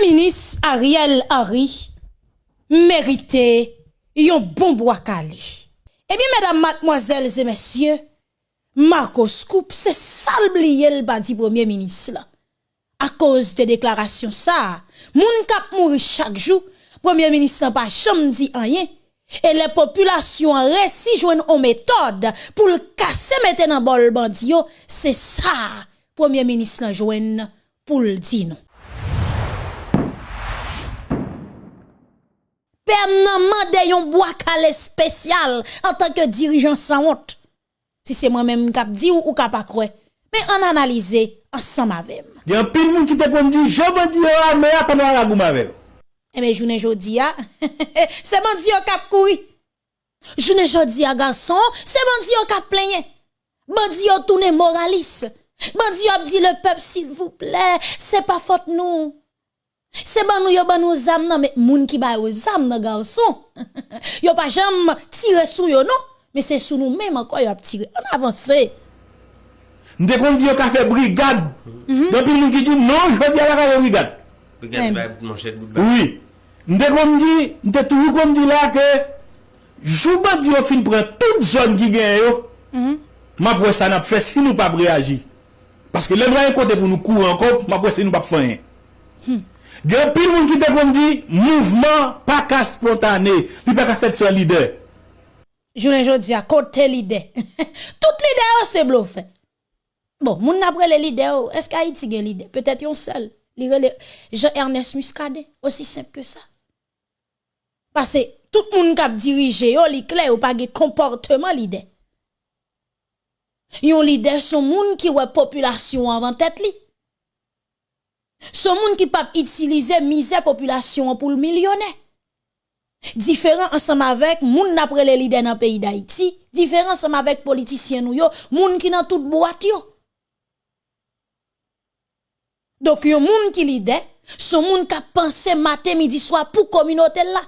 Minis Ariel Arie Merite Yon bon bo akali Ebi, eh medan matmozèl zè mèsyè Marcos Koop Se salb li yel badi premier minis la A koz de deklarasyon sa Moun kap mouri chak jou Premier minis la pa chom di anyen E le populasyon resi Jwen o metode Poul kase meten an bol bandi yo Se sa Premier minis la jwen Poul di nou permanent de yon bois calé spécial en tant que dirigeant sans honte. Si c'est moi-même qui di ou, ou cap pas Mais on analyse ensemble avec. Il y a un pile moun qui te dit je bandi yo oh, mais pendant la gouma avec. Eh bien, journée jodi a, c'est bandi yo Je couri. Journée jodi a garçon, c'est bandi yo cap plaigné. Bandi yo tourné moraliste. Bandi ap dit le peuple s'il vous plaît, c'est pas faute nous. Se ban nou yo ban nou zam nan, men moun ki baye yo zam nan galsou. Yo pa jam tire sou yo nou, men se sou nou menman kwa yo ap tire, an avansè. Nde kon di yo kafe Brigade, mhm. depi moun ki di non, yo di ala kwa yo Brigade. Brigade se baye moun chèk Bougbè. Oui. Nde kon di, nde tou yu kon di la ke, jou bat di yo fin pren tout joun ki gen yo, mhm. ma pwè san ap fè si nou pap reagi. Paske lem la yon kote pou nou kou an kop, ma pwè si nou pap fè yon. Hmm. Gyo pil moun ki te kondi, mouvment pa ka spontane, li pa ka fet se lide. Jounen jodi a kote lide, tout lide a se blofe. Bon, moun apre le lide ou, eske a iti gen lide, petet yon sel, li rele, Jean-Ernest Muscade, osi sep ke sa. Pase, tout moun kap dirije yo li kle ou pa ge komportement lide. Yon lide sou moun ki we populasyon avan tet li. Ce monde qui peut utiliser misère population pour le millionnaire. Différent ensemble avec les après les leaders dans le pays d'Haïti. Différent ensemble avec les politiciens les gens qui sont dans toute boîte boîtes. Donc les gens qui sont Ce monde qui a pensé matin, midi, soir pour la communauté là.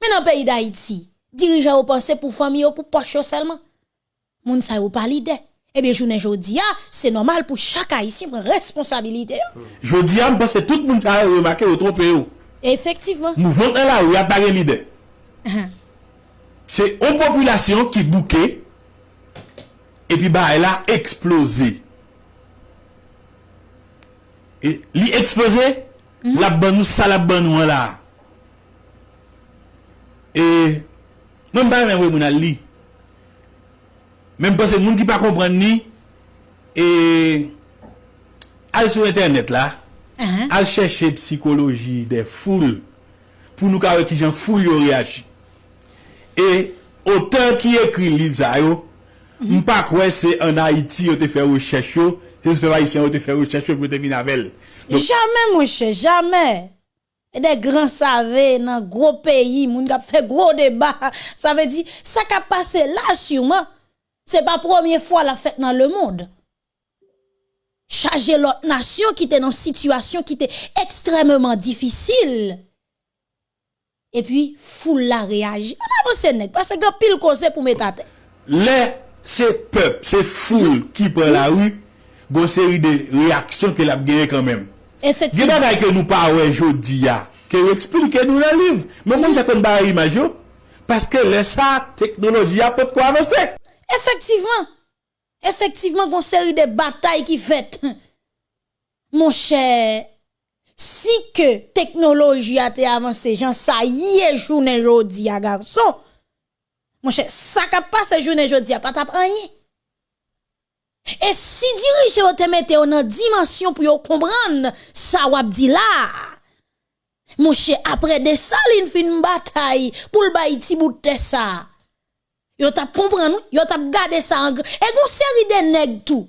Mais dans le pays d'Haïti, dirigeant dirigeants pensent pour famille ou pour poche seulement. gens ne savent pas l'idée. Ebe, eh jounen jodia, se normal pou chaka isim responsabilite yo. Jodia, mpase tout moun chale remake yo, trope yo. Efektivman. Mouvment en la ou, yatage lide. Se on populasyon ki bouke, epi ba, ela eksplose. Li eksplose, la banou sa la banou wala. E, mpane mwen mwen al li, Mèm pa se moun ki pa kompren ni, e, al sou internet la, uh-huh. al chèche psikoloji de foule, pou nou ka wè ki jan foule yo reaj. E, ote ki ekri liv zay yo, uh-huh. m pa kwen se an Haiti yo te fè ou chèche yo, se moun se fè wè itse yo te fè ou chèche yo, pou te vin avèl. Jamè mwen chè, jamè. E de gran savè nan gro peyi, moun ga fè gro deba, sa vè di, sa ka pase la sou mè, Se pa promye fwa la fèt nan le moun. Chage lòt nasyon ki te nan situasyon ki te ekstremèman difisil. E pi foule la reaj. Anan mwen se nek. Pase gò pil konse pou mèt an te. Le se pèp, se foule ki pou la wè, gò se wè de reaksyon ki la gèye kèmèm. Enfèk. Di nan ay ke nou pa wè jò di ya. Ke wè eksplikè nou la lèv. Mwen mwen jò kon ba yè ma jò. Pase ke lè sa teknolòji apot kwa vè sek. Efektivman, efektivman kon seri de batay ki fet. Monshe, si ke teknoloji a te avanse jan, sa ye jounen jodi a garso. Monshe, sa ka pa se jounen jodi a pat aprenye. E si diri che yo te mette yo nan dimensyon pou yo kombran sa wap di la. Monshe, apre de salin fin batay pou l bayi ti bout te sa. Yo tap comprendre nous, yo t'a garder ça en Et gon série de nèg tout.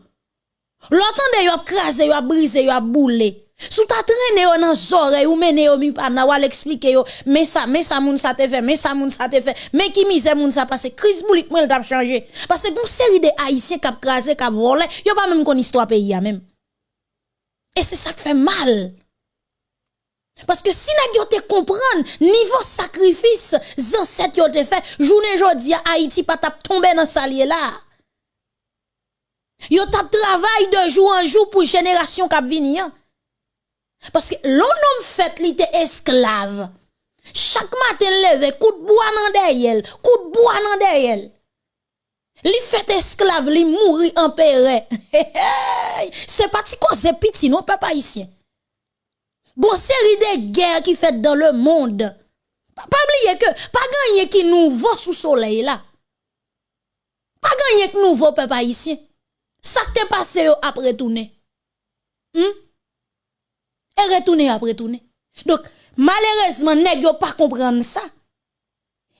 L'autant de yo crasé, yo brisé, yo boulé. Sou ta traîné yo nan zore ou mené yo mi pa na wal expliquer yo mais ça mais ça moun ça te fait mais ça moun ça te fait mais qui misère moun ça pase crise boulik moi t'a changé parce que gon série de haïtiens kap krase, kap volé yo pas même kon histoire pays a hein, même et c'est ça qui fait mal parce que si nous te comprendre niveau sacrifice ancêtres ont fait journée à Haïti pas tap tomber dans salier là. Yo tap travail de jour en jour pour génération k'ap vient. Hein. Parce que l'homme fait li esclave. Chaque matin levé coup de bois nan derrière, coup de bois nan derrière. Li fait esclave, li mourir en paix. C'est parti c'est petit non papa ici Gon série de guerres qui fait dans le monde. Pas oublier que, pas gagner qui nouveau sous soleil là. Pas gagner qui nouveau peuple haïtien. Ça qui passé après tout. Hmm? Et retourner après tourner. Donc, malheureusement, ne yo pas comprendre ça.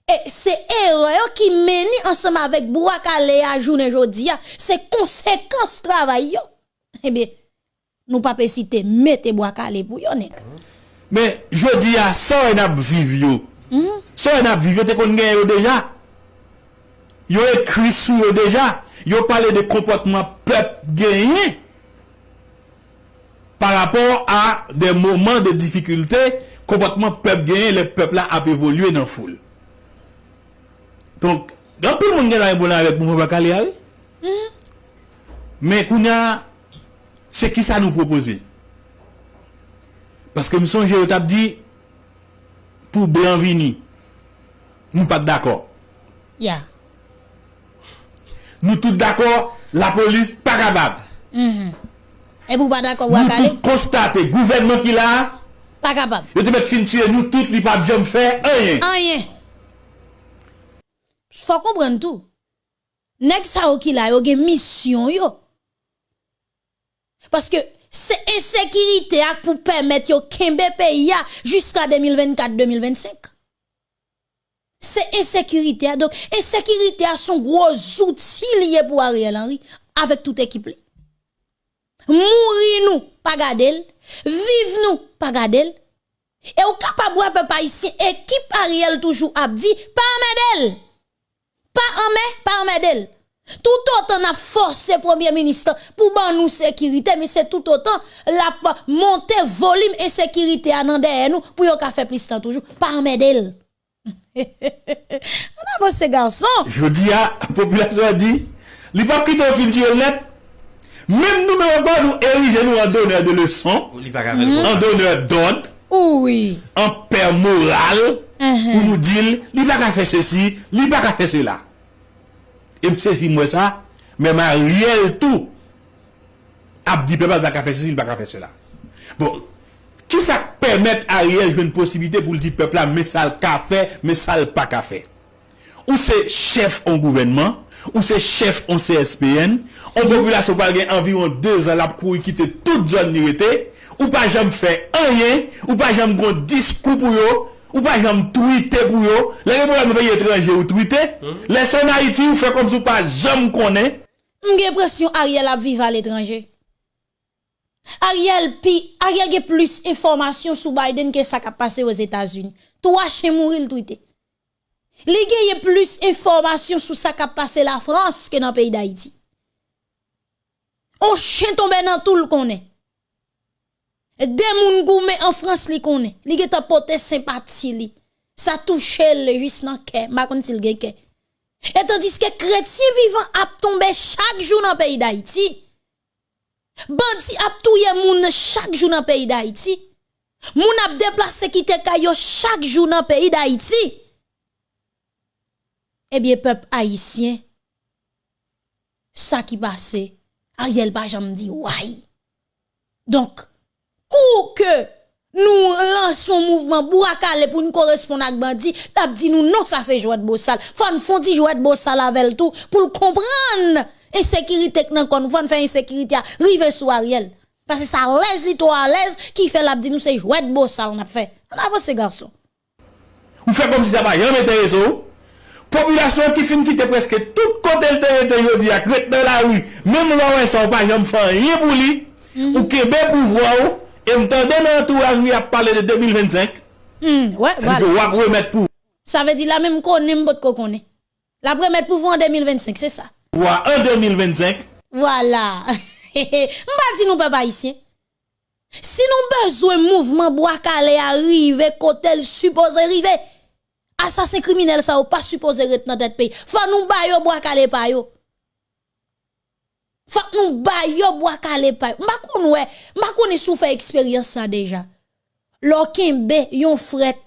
Et c'est erreur qui mène ensemble avec calé à journée jodia, c'est conséquence travail yo. Eh bien, Nou pape si te mete mwakale pou yon ek. Men, jo di a, so en ap vivyo. Hmm? So en ap vivyo, te kon genyo deja. Yo ekri sou yo deja. Yo pale de kompotman pep genye. Par rapport a de mwaman de difikulte, kompotman pep genye, le pep la ap evolwe nan foul. Tonk, genpil mwen genye nan yon mwakale a yon. Hmm? Men, kou nyan Se ki sa nou proposi? Paske mi sonje yo tap di pou blanvini mou pat d'akor. Ya. Mou tout d'akor la polis pa kabab. E mou pat d'akor wakale? Mou tout konstate, gouverment ki la pa kabab. Yo te met finchye, mou tout li pa bjom fe, anye. Anye. Fok mwen tout. Nek sa wakila yo gen misyon yo. Parce que c'est insécurité pour permettre au Kembe pays jusqu'à 2024-2025. C'est insécurité. Donc, insécurité a son gros outil lié pour Ariel Henry avec toute équipe. Mourir nous, pas Gadel, Vivre, nous, pas Gadel Et au capable pas ici, équipe Ariel toujours dit, pas en d'elle. Pas en mai pas en tout autant forcé force Premier Ministre pour ban nous sécurité mais c'est tout autant la volume volume sécurité à nous pour nous faire pou yo ka fe plis toujours toujours. pa on medel. Je dis à la population a, population a pas li pa de fin Même nous, nous pas nous ériger nous en donneur de leçons, en donneur d'ordre, oui. en père moral, uh-huh. pour nous dire, il a pas faire ceci, il a pas faire cela. E mse si mwe sa, me ma riel tou ap di pepal pa kafe se si l pa kafe se la. Bon, ki sa k permette a riel jwen posibite pou l di pepla me sal kafe, me sal pa kafe? Ou se chef an gouvenman, ou se chef an CSPN, an populasyon pal gen environ 2 al ap kou y kite tout zon nirete, ou pa jom fe a yen, ou pa jom gwen diskou pou yo, Ou pa jèm tweetè kou yo Lè gen pou la mè baye etranjè ou tweetè hmm. Lè sè n'Haïti ou fè kom sou pa jèm konè M gen presyon Ariel ap vive al etranjè Ariel pi, Ariel gen plus informasyon sou Biden Ke sak ap pase wèz Etasun Tou wache mouri l'tweetè Lè gen yen plus informasyon sou sak ap pase la Frans Ke nan peyi d'Haïti On chen tombe nan tout l'konè Des moun goumé en France li connaît. Li geta porté sympathie li. Ça touche le juste dans cœur, ma konn s'il gen Et tandis que chrétiens vivant a tombé chaque jour dans pays d'Haïti. Bandi ap touye moun chaque jour dans pays d'Haïti. Moun ap déplacé les kayo chaque jour dans pays d'Haïti. Eh bien peuple haïtien, ça qui passe, Ariel Bajam dit ouais. Donc kou que nous lançons mouvement Bourakale pour nous correspondre à bandit, nous non ça c'est jouet de bossal. Faut nous jouet de bossal avec tout pour comprendre insécurité que nous connaissons, faire insécurité à sous Ariel. Parce que ça laisse les toi à l'aise qui fait l'abdi nous c'est jouet de bossal on a fait. On a ces garçon. Vous faites comme si ça pas un réseau. Population qui finit quitter presque tout côté le territoire aujourd'hui, à dans la rue, même là où ça pas ne fait rien pour lui. Mm-hmm. Ou Québec pouvoir et me dans à il a parlé de 2025. Hmm, ouais, voilà. Que remettre pour. Ça veut dire la même qu'on aime pas qu'on La remettre pour vous en 2025, c'est ça. Pour en 2025. Voilà. M'a dit nous papa ici. Si nous besoin mouvement bois calé arriver côté le supposé arriver. Assassin criminel ça ou pas supposé être dans notre pays. Faut nous bailler bois calé pas yo faut nous baillons bois calé pa m'a connoué m'a connu souffert expérience ça déjà l'okimbe yon fret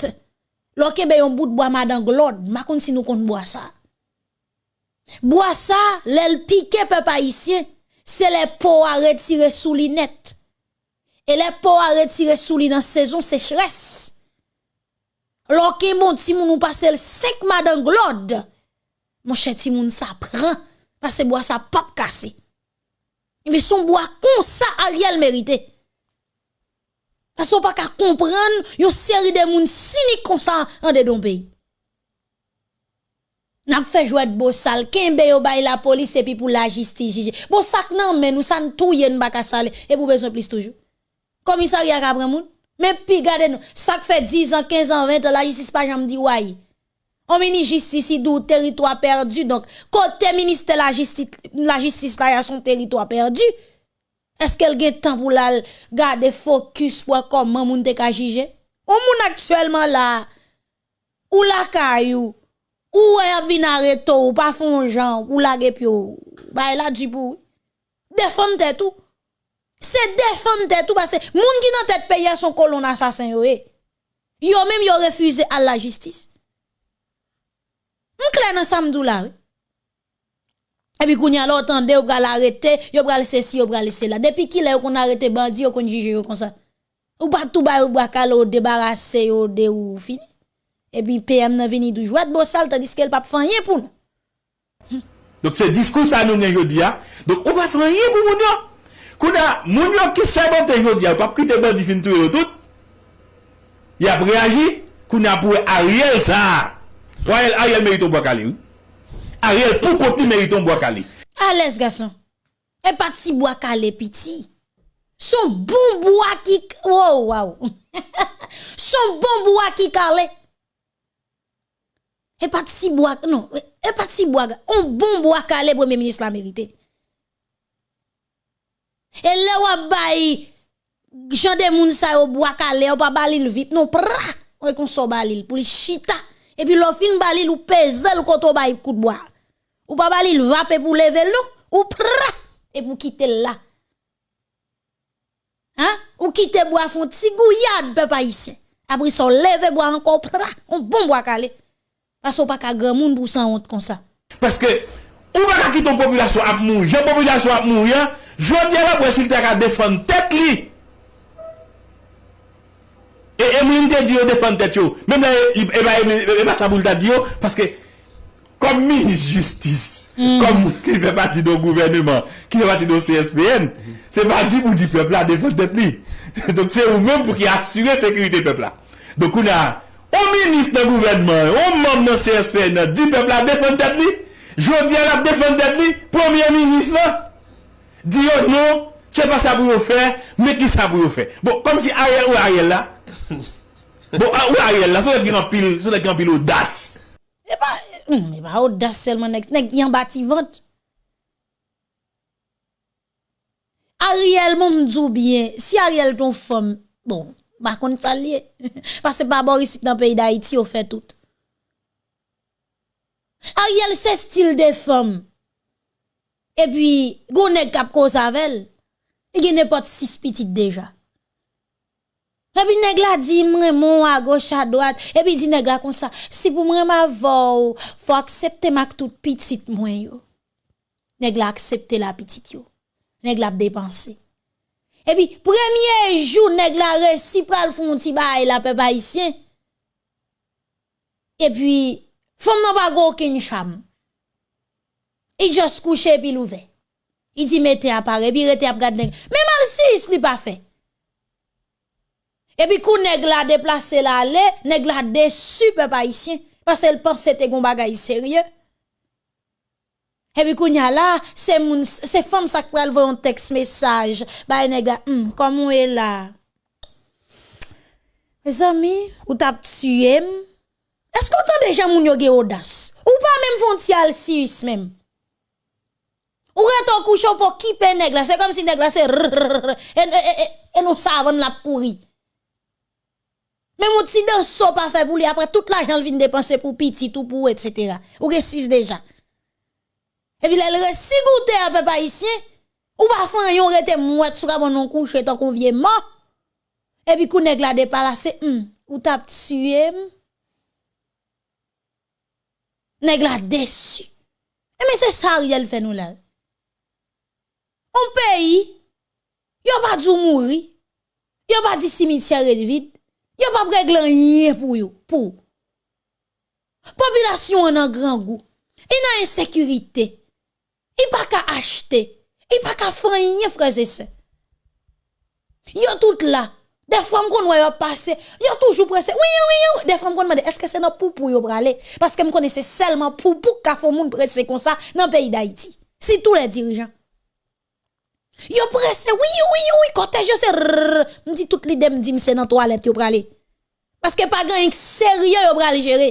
l'okimbe yon bout de bois madan glode m'a connu si nous kon bois ça bois ça l'el piqué peuple haïtien c'est les peaux à retirer sous linette et les peaux à retirer sous linette en saison sécheresse l'okimbe si moun nous passer le 5 madan glode mon cher timoun ça prend parce que bois ça pas cassé. Me son bo a konsa a riyal merite. La son pa ka kompren yo seri de moun sinik konsa an de don peyi. Nan fe jwet bo sal, ken be yo bay la polis epi pou la jistiji. Bo sak nan men ou san tou yen baka sale, epi pou bezon plis toujou. Komisari akabre moun, men pi gade nou. Sak fe 10 an, 15 an, 20 an la jistiji pa jan mdi waye. on mini justice d'où territoire perdu. Donc, côté ministre la justice, la justice là, y a son territoire perdu. Est-ce qu'elle a temps pour la garder focus pour comment moun te juger? On moun actuellement là, ou la kayou, ou a vin arrêté ou pas fond ou la gepio, bah elle a du bout. Défendre tout. C'est défendre tout parce que moun qui dans tête payer son colon assassin yo. Yo même yo refusé à la justice. Mwen kle nan samdou la we. Ebi koun yalotande yo pral arete, yo pral lese si, yo pral lese la. Depi ki la yo kon arete bandi, yo kon jije yo konsa. Ou batou bay, ou bakal, ou debarase, ou de ou fini. Ebi PM nan veni dou jwad bo sal, ta diske el pap fanyen pou nou. Dok se diskous anounen yo diya, dok ou pa fanyen pou moun yo. Kou na moun yo ki sebo te yo diya, ou pap ki te bandi fin tou yo tout, yap reaji, kou na pou a riel sa a. Ariel mérite bois calé. Hein. Ariel, pour côté mérite bois calé. Allez l'aise, garçon. Et pas si bois calé, petit. Son bon bois qui. Wow, wow. Son bon bois qui calé. Et pas si bois. Non, et pas si bois. Un bon bois calé, premier ministre la mérité. Et là, va j'en Jean ça moun sa yo bois calé, ou pas balil vite. Non, pra. Ou qu'on so balil pour les chita et puis l'on fin bali ou pèse le koto bay coup de bois. Ou pas bali le vape pour lever l'eau, ou pra, et pour quitter là. Hein? Ou quitter bois font petit gouillade, pas ici. Après son lever bois encore pra, on bon bois calé. Parce qu'on pas qu'à grand monde pour s'en honte comme ça. Parce que, ou pas quitter ton population à mourir, population à mourir, je dis à la s'il t'a qu'à défendre tête li. E mwen te di yo defante te yo. Mwen la e bas sa boul ta di yo. Paske kom minis justis. Kom ki ve pati do gouvernement. Ki ve pati do CSPN. Se pa di pou di pepla defante te li. Donk se ou men pou ki asuye sekurite pepla. Donk ou nan. Ou minis de gouvernement. Ou moun nan CSPN. Di pepla defante te li. Jodi a la defante te li. Premier minis la. Diyo nou. Se pa sa pou yo fe. Me ki sa pou yo fe. Bon kom si aye ou aye la. bon, ah, ou Ariel, là, sur les pile piles, sur les audace. Et eh pas, ben, hmm, mais pas audace seulement, nèg, y en bâti vente. Ariel, mon m'dou bien, si Ariel ton femme, bon, bah, qu'on la lié. Parce que pas bon ici dans le pays d'Haïti, on fait tout. Ariel, c'est style de femme. Et puis, gonne cap cause avec elle. Il n'y a pas six petites déjà. Et puis nèg la dit mon à gauche à droite et puis dit nèg la comme ça si pour moi ma faut accepter ma tout petite moi yo. Nèg la la petite yo. Nèg la dépenser. Et puis premier jour nèg la réussi pral font ti la peuple haïtien. Et puis femme n'a pas aucune femme. Il juste couché puis l'ouvert. Il dit mettez Et puis rete à regarder. Mais mal si il pas fait. Et puis, quand nèg la déplacé la allé, nèg la déçu peuple haïtien parce qu'elle pense c'était gon bagay sérieux. Et puis, quand là, c'est moun, c'est femme ça qui voient un texte message, bah nèg hum, comment est là? Mes amis, ou t'a tué Est-ce qu'on entend déjà moun yo ge audace? Ou pas même fontial si même? Ou retour coucher pour quitter nèg la, c'est comme si nèg la c'est et nous savons la pourri. Mais mon petit danse pas fait pour lui après toute l'argent vient dépenser pour petit tout pour etc. Ou que six déjà. Et puis elle reste goûté à peuple haïtien ou pas faire yon rete mouet sur mon non couche tant qu'on vient mort. Et puis qu'on nèg la palace, hmm ou t'as tué. Nèg la déçu. Et mais c'est ça Ariel fait nous là. Au pays, yon pas dû mourir. Yon pas dit cimetière vide. Yo pas réglé rien pour vous. pour. Population en grand goût. Il a insécurité. Il pas qu'à acheter. Il pas qu'à faire rien frères et sœurs. Yo tout là. Des femmes qu'on voit passer, yo toujours pressé. Oui oui oui, des femmes qu'on demande est-ce que c'est pour yo parce que me seulement pou pou qu'a font monde pressé comme ça dans le pays d'Haïti. Si tous les dirigeants Yo prese, wii wii wii, kotej yo se rrrr, mdi tout li dem di mse nan toalet yo prale. Paske pa gen yon seryo yo prale jere.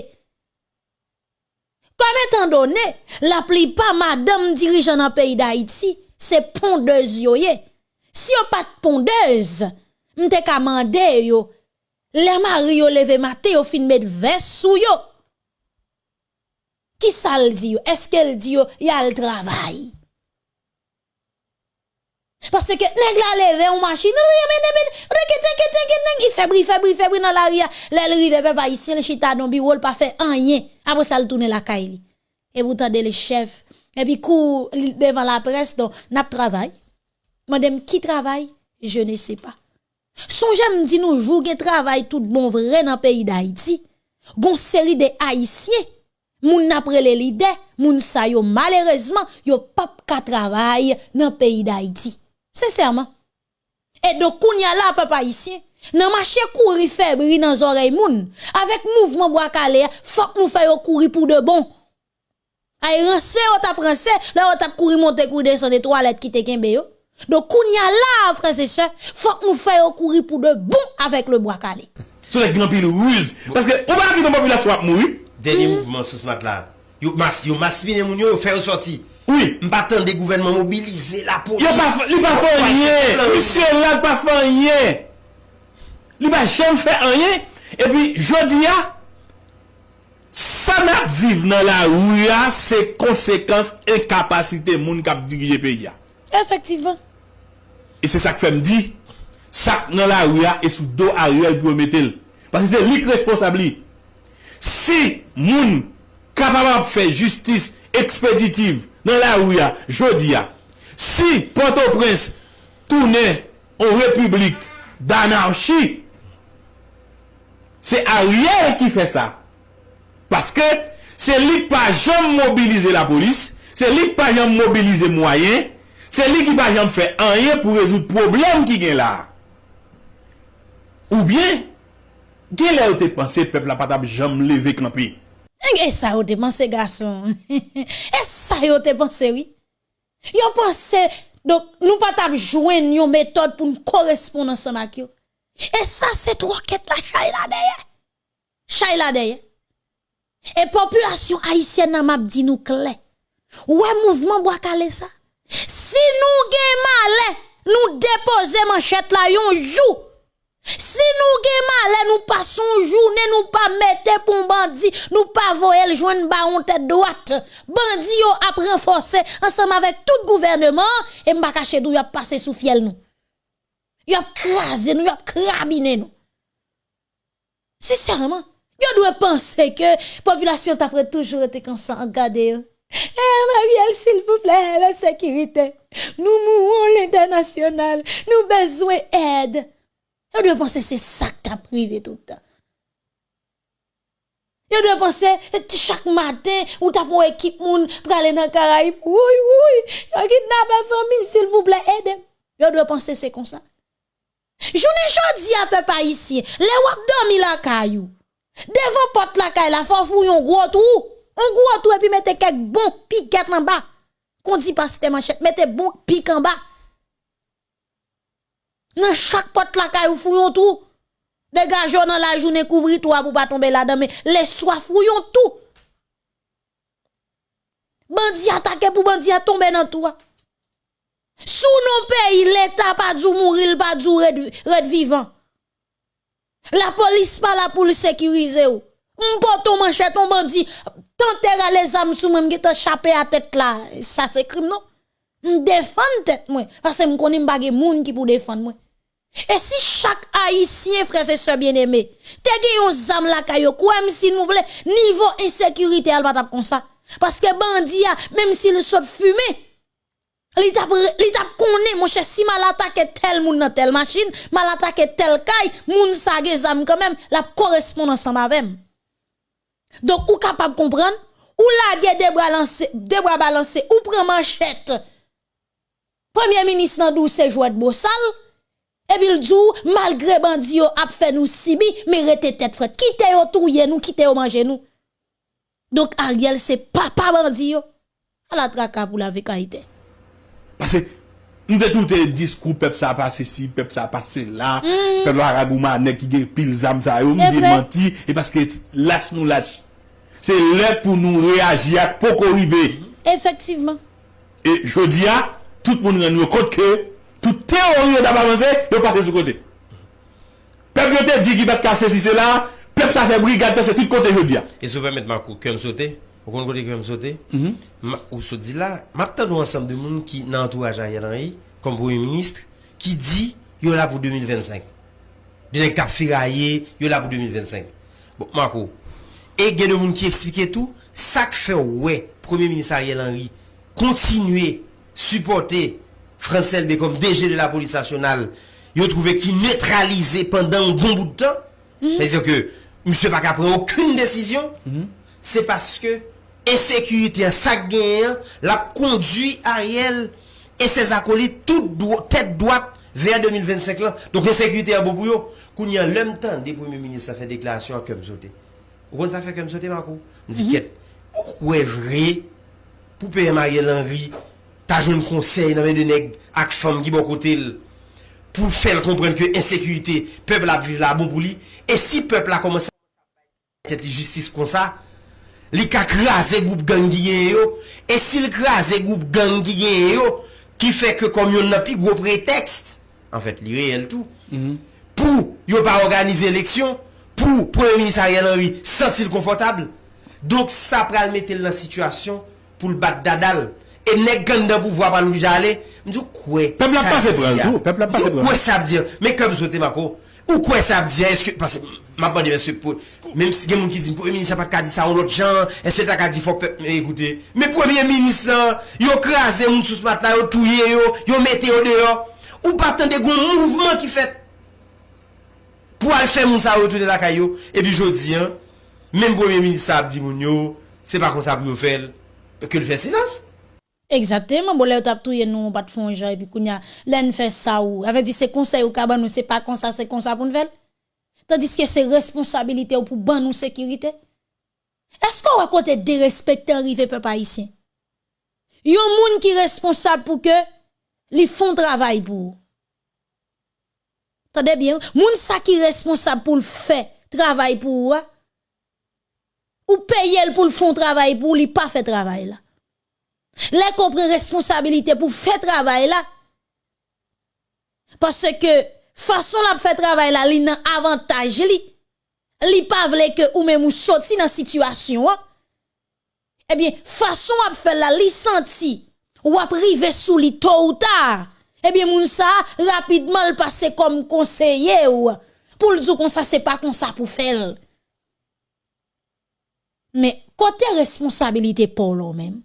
Kame tan donen, la pli pa madam dirijan nan peyi da iti, se pondez yo ye. Si yo pat pondez, mte kamande yo, le mar yo leve mate yo finme dve sou yo. Ki sa l di yo? Eske l di yo? Ya l travayi. Parce que nèg la levé on machine, il febri, febri, febri dans ria L'el rive peuple haïtien, le chita non bi, pas fait rien. Après ça il tourner la caille. Et vous tendez le chef. Et puis cou devant la presse donc n'a travail. Madame qui travaille, je ne sais pas. Son me dit nous jour travail tout bon vrai dans pays d'Haïti. Gon série de haïtiens moun prè les leaders, moun sa yo malheureusement yo pas ka travail dans pays d'Haïti. Sincèrement. Et donc, kounya là, papa ici, nan marché courir faible dans oreille moun. Avec mouvement bois calé, faut nous faire courir pour de bon. Ay rense ou tap rense, là ou tap courir monter courir descendre toilettes qui te kembe yo. Donc kounya là, frère c'est ça, faut nous faire courir pour de bon avec le bois calé. Sur les grands piles ruse parce que on va la population a mourir. Dernier mouvement sous ce mat là. Yo masse, yo masse vient moun yo faire sortie. Mpa tel de gouvenman mobilize la polis Li pa fè anye Li se la pa fè anye Li pa chèm fè anye E pi jodi ya Sanap vive nan la ouya Se konsekans E kapasite moun kap digye pe ya Efektivan E se sak fèm di Sak nan la ouya e sou do a ouya E pou emetel Si moun Kapama fè justice Ekspeditiv Nan la ou ya, jodi ya, si Ponto Prince tourne ou republik danarchi, se a ou ye ki fe sa. Paske se lik pa jom mobilize la polis, se lik pa jom mobilize mwayen, se lik pa jom fe anye pou rezout problem ki gen la. Ou bien, gen lè ou te panse peplapata jom levek nan piye. Et eh, ça, vous pensez, garçon. Et eh, ça, vous pensez, oui. Vous pensez, donc, nous pas jouer joindre une méthode pour nous correspondre ensemble avec vous. Et eh, ça, c'est trois quêtes la chaye là, derrière. Chaye là derrière. Et population haïtienne m'a dit nous clé. le mouvement bois caler ça. Si nous gagnons mal, nous déposer manchette là yon jour. Si nous mal, nous passons journée, nous pas mettez pour bandit, nous pas voyez joindre baron tête droite. Bandit yo a renforcé ensemble avec tout gouvernement et pas cacher d'où a passé sous fiel nous. Y a crasé nous, y a nous. Sincèrement, yo doit penser que population t'après toujours été constant regarder. Eh Marielle, s'il vous plaît, la sécurité. Nous mourons l'international, nous besoin aide. Vous doit penser que c'est ça qui t'a privé tout le temps. Vous doit penser chaque matin ou t'as pour équipe pour aller dans Caraïbes. Oui oui, yo kidnapper famille s'il vous plaît aidez. Vous doit penser que c'est comme ça. Je Jounen dit à peu près ici, les wap dormi la caillou. Devant porte la caillou la faut faire un gros trou. Un gros trou et puis mettez quelques bons piquettes en bas. Qu'on dit pas c'était mettre mettez bon pique en bas. Dans chaque porte la kayou fouillon tout. dégageons dans la journée, couvrir toi pour pas tomber là-dedans, mais les soirs fouillon tout. Bandi attaqué pour bandi tomber dans toi. Sous nos pays, l'État pas dû mourir, pas dû red vivant. La police pas là pour le sécuriser. pote manchette, ton bandit, tenter les âmes sous même qui à tête là. Ça c'est crime, non? la tête, moi. Parce que pas des moun qui pour défendre, moi. Et si chaque haïtien, frère, et sœurs bien aimé, te gagne un zam la kayo, quoi si nous voulons, niveau insécurité, elle va taper comme ça. Parce que bandit, ah, même s'il saute fumé, il tape connaît, mon cher, si mal attaqué tel moun dans telle machine, mal attaqué tel caille, moun sa zam quand même, la correspond ensemble avec. Donc, ou capable de comprendre, ou la guerre des bras lancés, des bras balancés, ou prend manchette. Premier ministre, dans c'est jouet de Bossal. E bil djou, malgre mandi yo ap fe nou si bi, me re te tet fred. Kite yo touye nou, kite yo manje nou. Dok a rgel se pa pa mandi yo. A la traka pou la ve ka ide. Pase, nou de tout e diskou pep sa pase si, pep sa pase la, mm. pep la ragoumane ki gen pil zam sa yo, mou de menti, e paske lache nou lache. Se lè pou nou reagi ak poko rive. Efektiveman. E jodi ya, tout moun gen nou kote kè, pou teor yon da balanse, yon pa te sou kote. Pep yon te di ki bet kase si mm-hmm. se lan, pep sa fe brigade pe se tit kote yon diyan. E sou permette, Makou, ki yon sou te? Ou kon kote ki yon sou te? Ou sou di la? Map ta nou ansem de moun ki nantou a Jean Yelanri, konm pou yon ministre, ki di, yon la pou 2025. Dine kap fira ye, yon la pou 2025. Bon, Makou, e gen de moun ki eksplike tou, sak fe wè, premier minister Yelanri, kontinue, supporte, Français, LB comme DG de la police nationale, il a trouvé qu'il neutralisait pendant un bon bout de temps. Mhm. C'est-à-dire que M. n'a a pris aucune décision. Mhm. C'est parce que insécurité sa gueule l'a conduit Ariel et ses acolytes toute tête droite vers 2025 là. Donc insécurité à Quand Qu'on y a l'homme temps des premiers ministres a fait déclaration à Kemsote. Vous fait ça fait Je me Marco? quest dit, pourquoi est vrai pour payer Marie Henry t'as joué un conseil dans les nèg avec femme qui bon côté pour faire comprendre que l'insécurité, le peuple a vu la bouboulie. Et si le peuple a commencé à faire la justice comme ça, il a créé un groupe gang qui est Et s'il a créé un groupe gang qui est qui fait que comme il y a un gros prétexte, en fait, il réel tout, mhm. pour ne pas organiser l'élection, pour le premier ministre Ariel Henry senti confortable. Donc ça, pour le mettre dans la situation, pour le battre d'adal. E ne ganda pou vwa pa nou jale. Mwen di ou kwe? Peb la passe brans. Peb la passe brans. Ou kwe sab di an? Mwen kem zote mako? Ou kwe sab di an? Eske, mwen apande mwen sepon. Mwen mwen ki di, mwen mwen sa pat kadi sa ou lot jan, mwen sepon kadi fok pe, mwen ekoute, mwen mwen mwen mwen mwen, yo krasen moun sous pat la, yo touye yo, yo mete yo deyo, ou patan de goun moun mouvment ki fet, pou al fè moun sa ou touye la kayo, e bi jodi an, mwen mwen mwen mwen sab di moun Eksatè, mwen bole ou tap touye nou bat fonjè, epi koun ya len fè sa ou, avè di se konsey ou kaban nou se pa konsey, se konsey pou nou fèl? Tandis ke se responsabilite ou pou ban nou sekirite? Esko wakote de respette te arrive pe pa isi? Yo moun ki responsable pou ke li fon travay pou ou? Tande bien ou? Moun sa ki responsable pou l'fè travay pou ou a? Ou peye l pou l fon travay pou ou li pa fè travay la? Les compris responsabilité pour faire travail là. Parce que, façon la faire travail là, ligne avantage li. Li pa vle que ou même ou sorti dans situation. Hein. Eh bien, façon à faire la li senti ou à priver sous li tôt ou tard. Eh bien, moun sa, rapidement le passer comme conseiller ou pour le dire comme ça, c'est pas comme ça pour faire. Mais côté responsabilité pour l'homme même,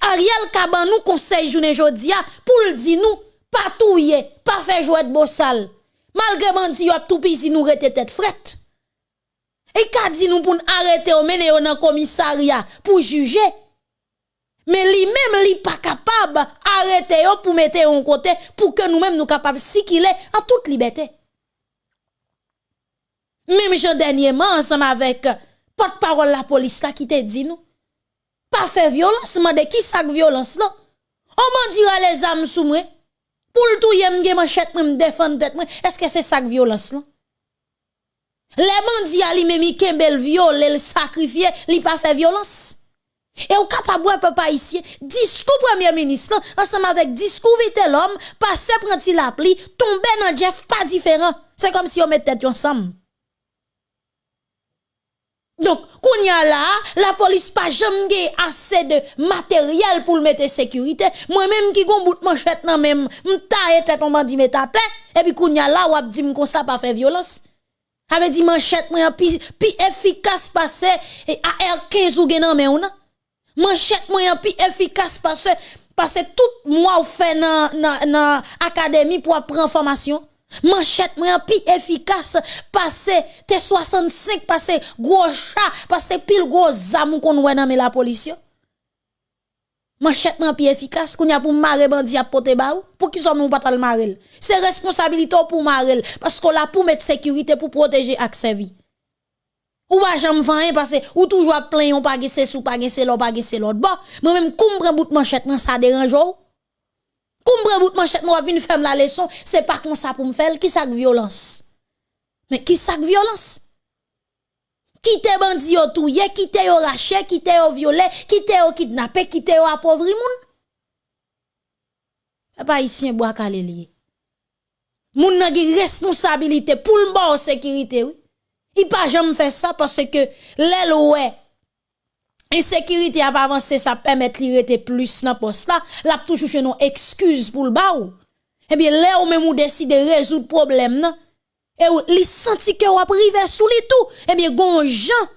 Ariel Kaban nous conseille journée jodia hein, pour nous dire nous pas est, pas faire jouer de bossal. Malgré y a tout pays nous rete tête frette. Et qu'a dit nous pour arrêter ou mener dans commissariat pour juger. Mais lui-même lui pas capable arrêter pour mettre en côté pour que nous-mêmes nous capables est en toute liberté. Même je dernièrement ensemble avec euh, porte-parole la police là qui te dit nous pas fait violence, mais de qui ça violence non? On m'en dira les âmes sous moi. Pour le tout, yem gen manchette, me défendre tête Est-ce que c'est ça violence non? Les bandits ali même kembel violé, le sacrifié, li pas fait violence. Et au capable papa haïtien, discours premier ministre, ensemble avec discours vite l'homme, pas prend-il la pli, tomber dans Jeff pas différent. C'est comme si on mettait tête ensemble. Donc, qu'on y a là, la police pas jamais assez de matériel pour le mettre sécurité. Moi-même qui gon bout manchette nan même, m'ta tête on bandit met tête et puis qu'on y a là ou a dit comme ça pas faire violence. Avait dit manchette moi pi, pi efficace passé et AR15 ou gen mais on Manchette moi pi efficace passé parce tout moi ou fait dans nan, académie pour apprendre formation. Man chetman pi efikas pase te 65, pase gwo cha, pase pil gwo zamou kon wè nan me la polisyon Man chetman pi efikas koun ya pou mare bandi apote ba ou pou ki son nou patal mare el Se responsabilito pou mare el, pasko la pou mette sekurite pou proteje ak se vi Ou wajan mwen fanyan pase ou toujwa plen yon pa gesè sou, pa gesè lò, pa gesè lò Bo, mwen mèm koum pran bout man chetman sa deran jò ou Koum bout manchette moi vinn faire la leçon, c'est pas comme ça pour me faire qui sac violence. Mais qui sac violence Qui te bandi yo touye, kite yo rache, kite yo qui qui yo kidnappé, qui yo appauvri moun. pas ici un bo akale Les Moun nan gi responsabilité pour le bon sécurité oui. Il pas jamais faire ça parce que l'éloi Ensekiriti ap avanse sa pamet li rete plus nan pos la, lap toujou chenon ekskuz eh pou l'baw. Ebyen le ou men mou deside rezout problem nan. E ou li santi ke ou ap rive sou li tou, ebyen gon jan.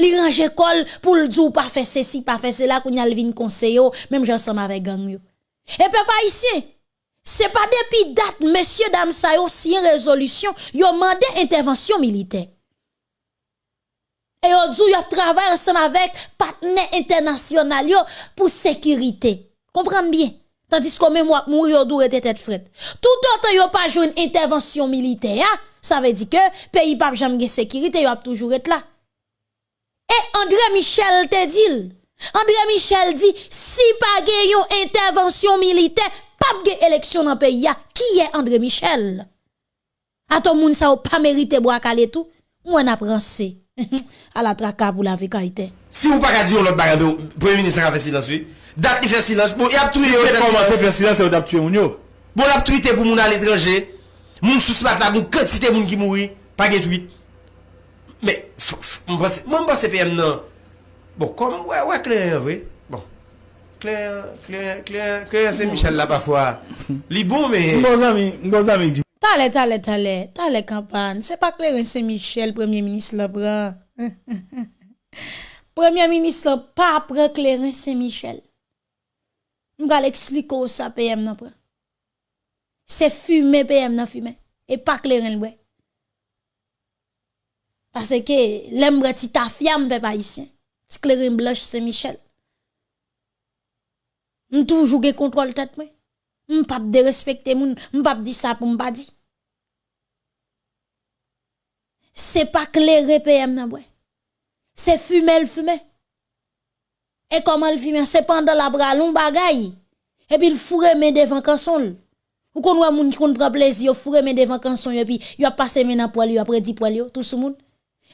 Li range kol pou l'dzou pa fese si pa fese la kou nyal vin konseyo, menm jansan ma ve gang yo. Epe eh, pa isye, se pa depi dat, mesye dam sayo si yon rezolution, yo mande intervensyon militek. et aujourd'hui, djou yon ensemble avec partenaires internationaux pour sécurité. Comprenez bien. Tandis que même mourir dou était tête frette. Tout autant yon pas joué une intervention militaire, hein? ça veut dire que pays pas jamais de sécurité, yon a toujours été là. Et André Michel te dit, André Michel dit, si pas une intervention militaire, pas de élection dans le pays, qui est André Michel? A ton monde sa pas mérité bois tout, moi n'a pensé. A la trakab ou la ve kaite. Si ou pa ka di ou lot bagado, premine sara fesilanswi, dap ni fesilans, bon yap truy te pou moun al etranje, moun souspat la moun kote si te moun ki moui, pa get wite. Me mba CPM nan, bon kom, wè wè kler, kler, kler, kler, kler se michel la pa fwa. Li bou me. Talè, talè, talè, talè kapan. Se pa kleren se Michel, premier ministre le brè. Premier ministre le pa prè kleren se Michel. Mwen gale ekspliko sa pè yèm nan prè. Se fume pè yèm nan fume. E pa kleren lwè. Pase ke lem brè ti ta fiam pe pa yisi. Se kleren blòj se Michel. Mwen toujou ge kontwal tèt mwen. Mwen pa p de respekte moun. Mwen pa p di sa pou mba di. c'est pas clair PM nan C'est fumer le fumer. Et comment le fumer? C'est pendant la bralon bagaille. Et puis il fourre mes devant canson. Ou qu'on voit moun qui prend plaisir, fourre mes devant canson et puis il a passé mes nan poil, il a prédit poil tout ce monde.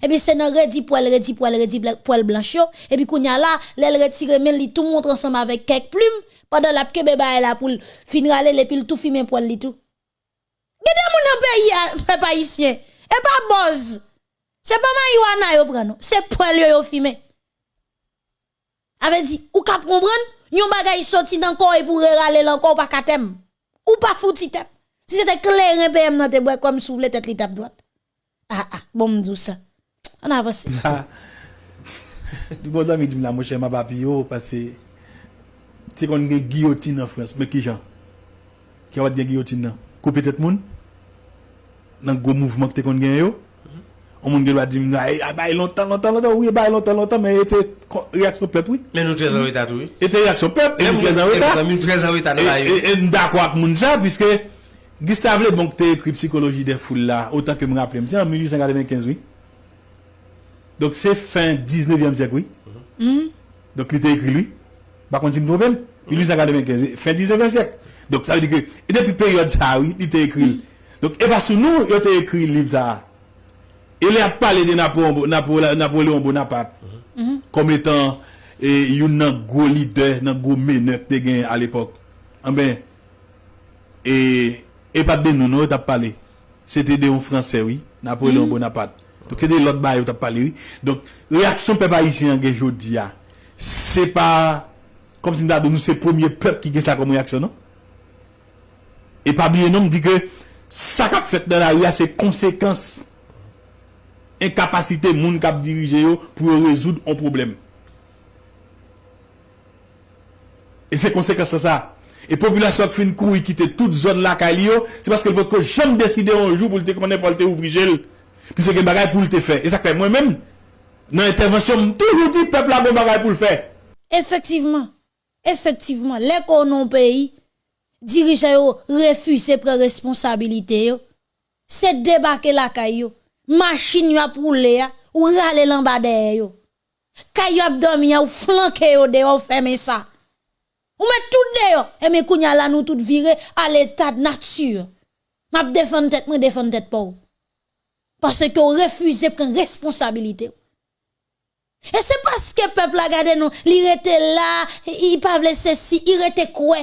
Et puis c'est nan redi poil, redi poil, redi poil blanche et puis qu'on y a là, l'elle retire men li tout montre ensemble avec quelques plumes pendant la kebe ba la pour finir aller et puis tout fumer poil li tout. Gade moun y pays hein, pas haïtien. E pa boz, se pa man yu anay yo preno, se prelyo yo fime. Ave di, ou kap koumbran, nyon bagay yi soti nan kou e pou regale lan kou pa katem. Ou pa fouti tap, si se te kleren pèm nan te bwe kwa m souvle tet li tap doat. Ha ha, bon mdou sa. An avos. Ha ha, di boz amidim la mwoshe mba papi yo, pase, te kon gen giyotin nan frans, meki jan. Kya wat gen giyotin nan? Koupe tet moun? nan gwo mouvman ki te kon gen yo, an moun gen wad di mwen eh, a, e ba e lontan, lontan, lontan, e ba e lontan, lontan, men e te reaksyon pep, oui? Men nou trezan wè ta tou, oui? E te reaksyon pep, e men nou trezan wè ta, men nou trezan wè ta nou a, e mda kwa k moun ja, pwiske, Gustave Lebon bon, k te ekri psikoloji de foule la, otan ke mwen aprem, si an 1895, oui? Dok se fin 19e sek, oui? Hmm. Dok li te ekri, oui? Bakon ti mnou bel? 1895, fin 19e sek? Dok sa wè di ki Donk epa sou nou yo te ekri liv za a. E le ap pale de Napoléon Bonaparte. Kom mhm. etan yon nan gwo lider, nan gwo menev te gen al epok. Ambe, epa de nou nou yo te pale. Se te de yon franse wii, Napoléon mhm. Bonaparte. Donk e de lot baye yo te pale wii. Donk reaksyon pepa yi si yon ge jodi ya. Se pa, kom si mda de nou se pwomye pep ki gen sa kom reaksyon nou. Epabriye nou mdi ke... Sa kap fet nan a ou ya se konsekans Enkapasite moun kap dirije yo pou rezoud an problem E se konsekans an sa E populasyon ak fin kou yi kite tout zon lak a li yo Se paske l vòt ko jem deside an jou pou l te konen folte ou vrije l Pis e gen bagay pou l te fe E sa kwen mwen men Nan intervensyon moun tou l uti pepl la bon bagay pou l fe Efektiveman Efektiveman Lè konon peyi dirigeants yo refusé prendre responsabilité C'est débarquer la caillou, machine a pour les ou râler l'ambadère yo. Caillou abdomen ou flanquer yo dehors fermer ça. Ou met tout dehors et eh, mes kounya là nous tout virer à l'état de nature. M'a défendre tête, m'a défendre tête pas. Parce que refusé prendre responsabilité. Et c'est parce que peuple a gardé nous, il était là, il pas ceci. si, il était quoi.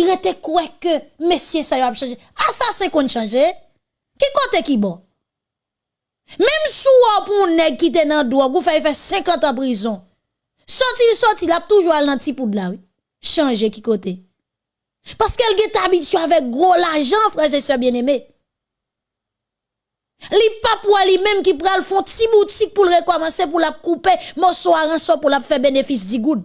Il était quoi que monsieur ça a changé. c'est qu'on changé. Qui côté qui bon? Même sous pour nèg qui te nan drogue, vous fait 50 ans prison. Sorti sorti, il a toujours al nan pou de la oui. Changer qui côté. Parce qu'elle est habituée avec gros l'argent frères et sœurs bien-aimés. Li papouas, lui même qui pral font petit boutique pour le recommencer pour la couper morceau à pour la faire bénéfice du good.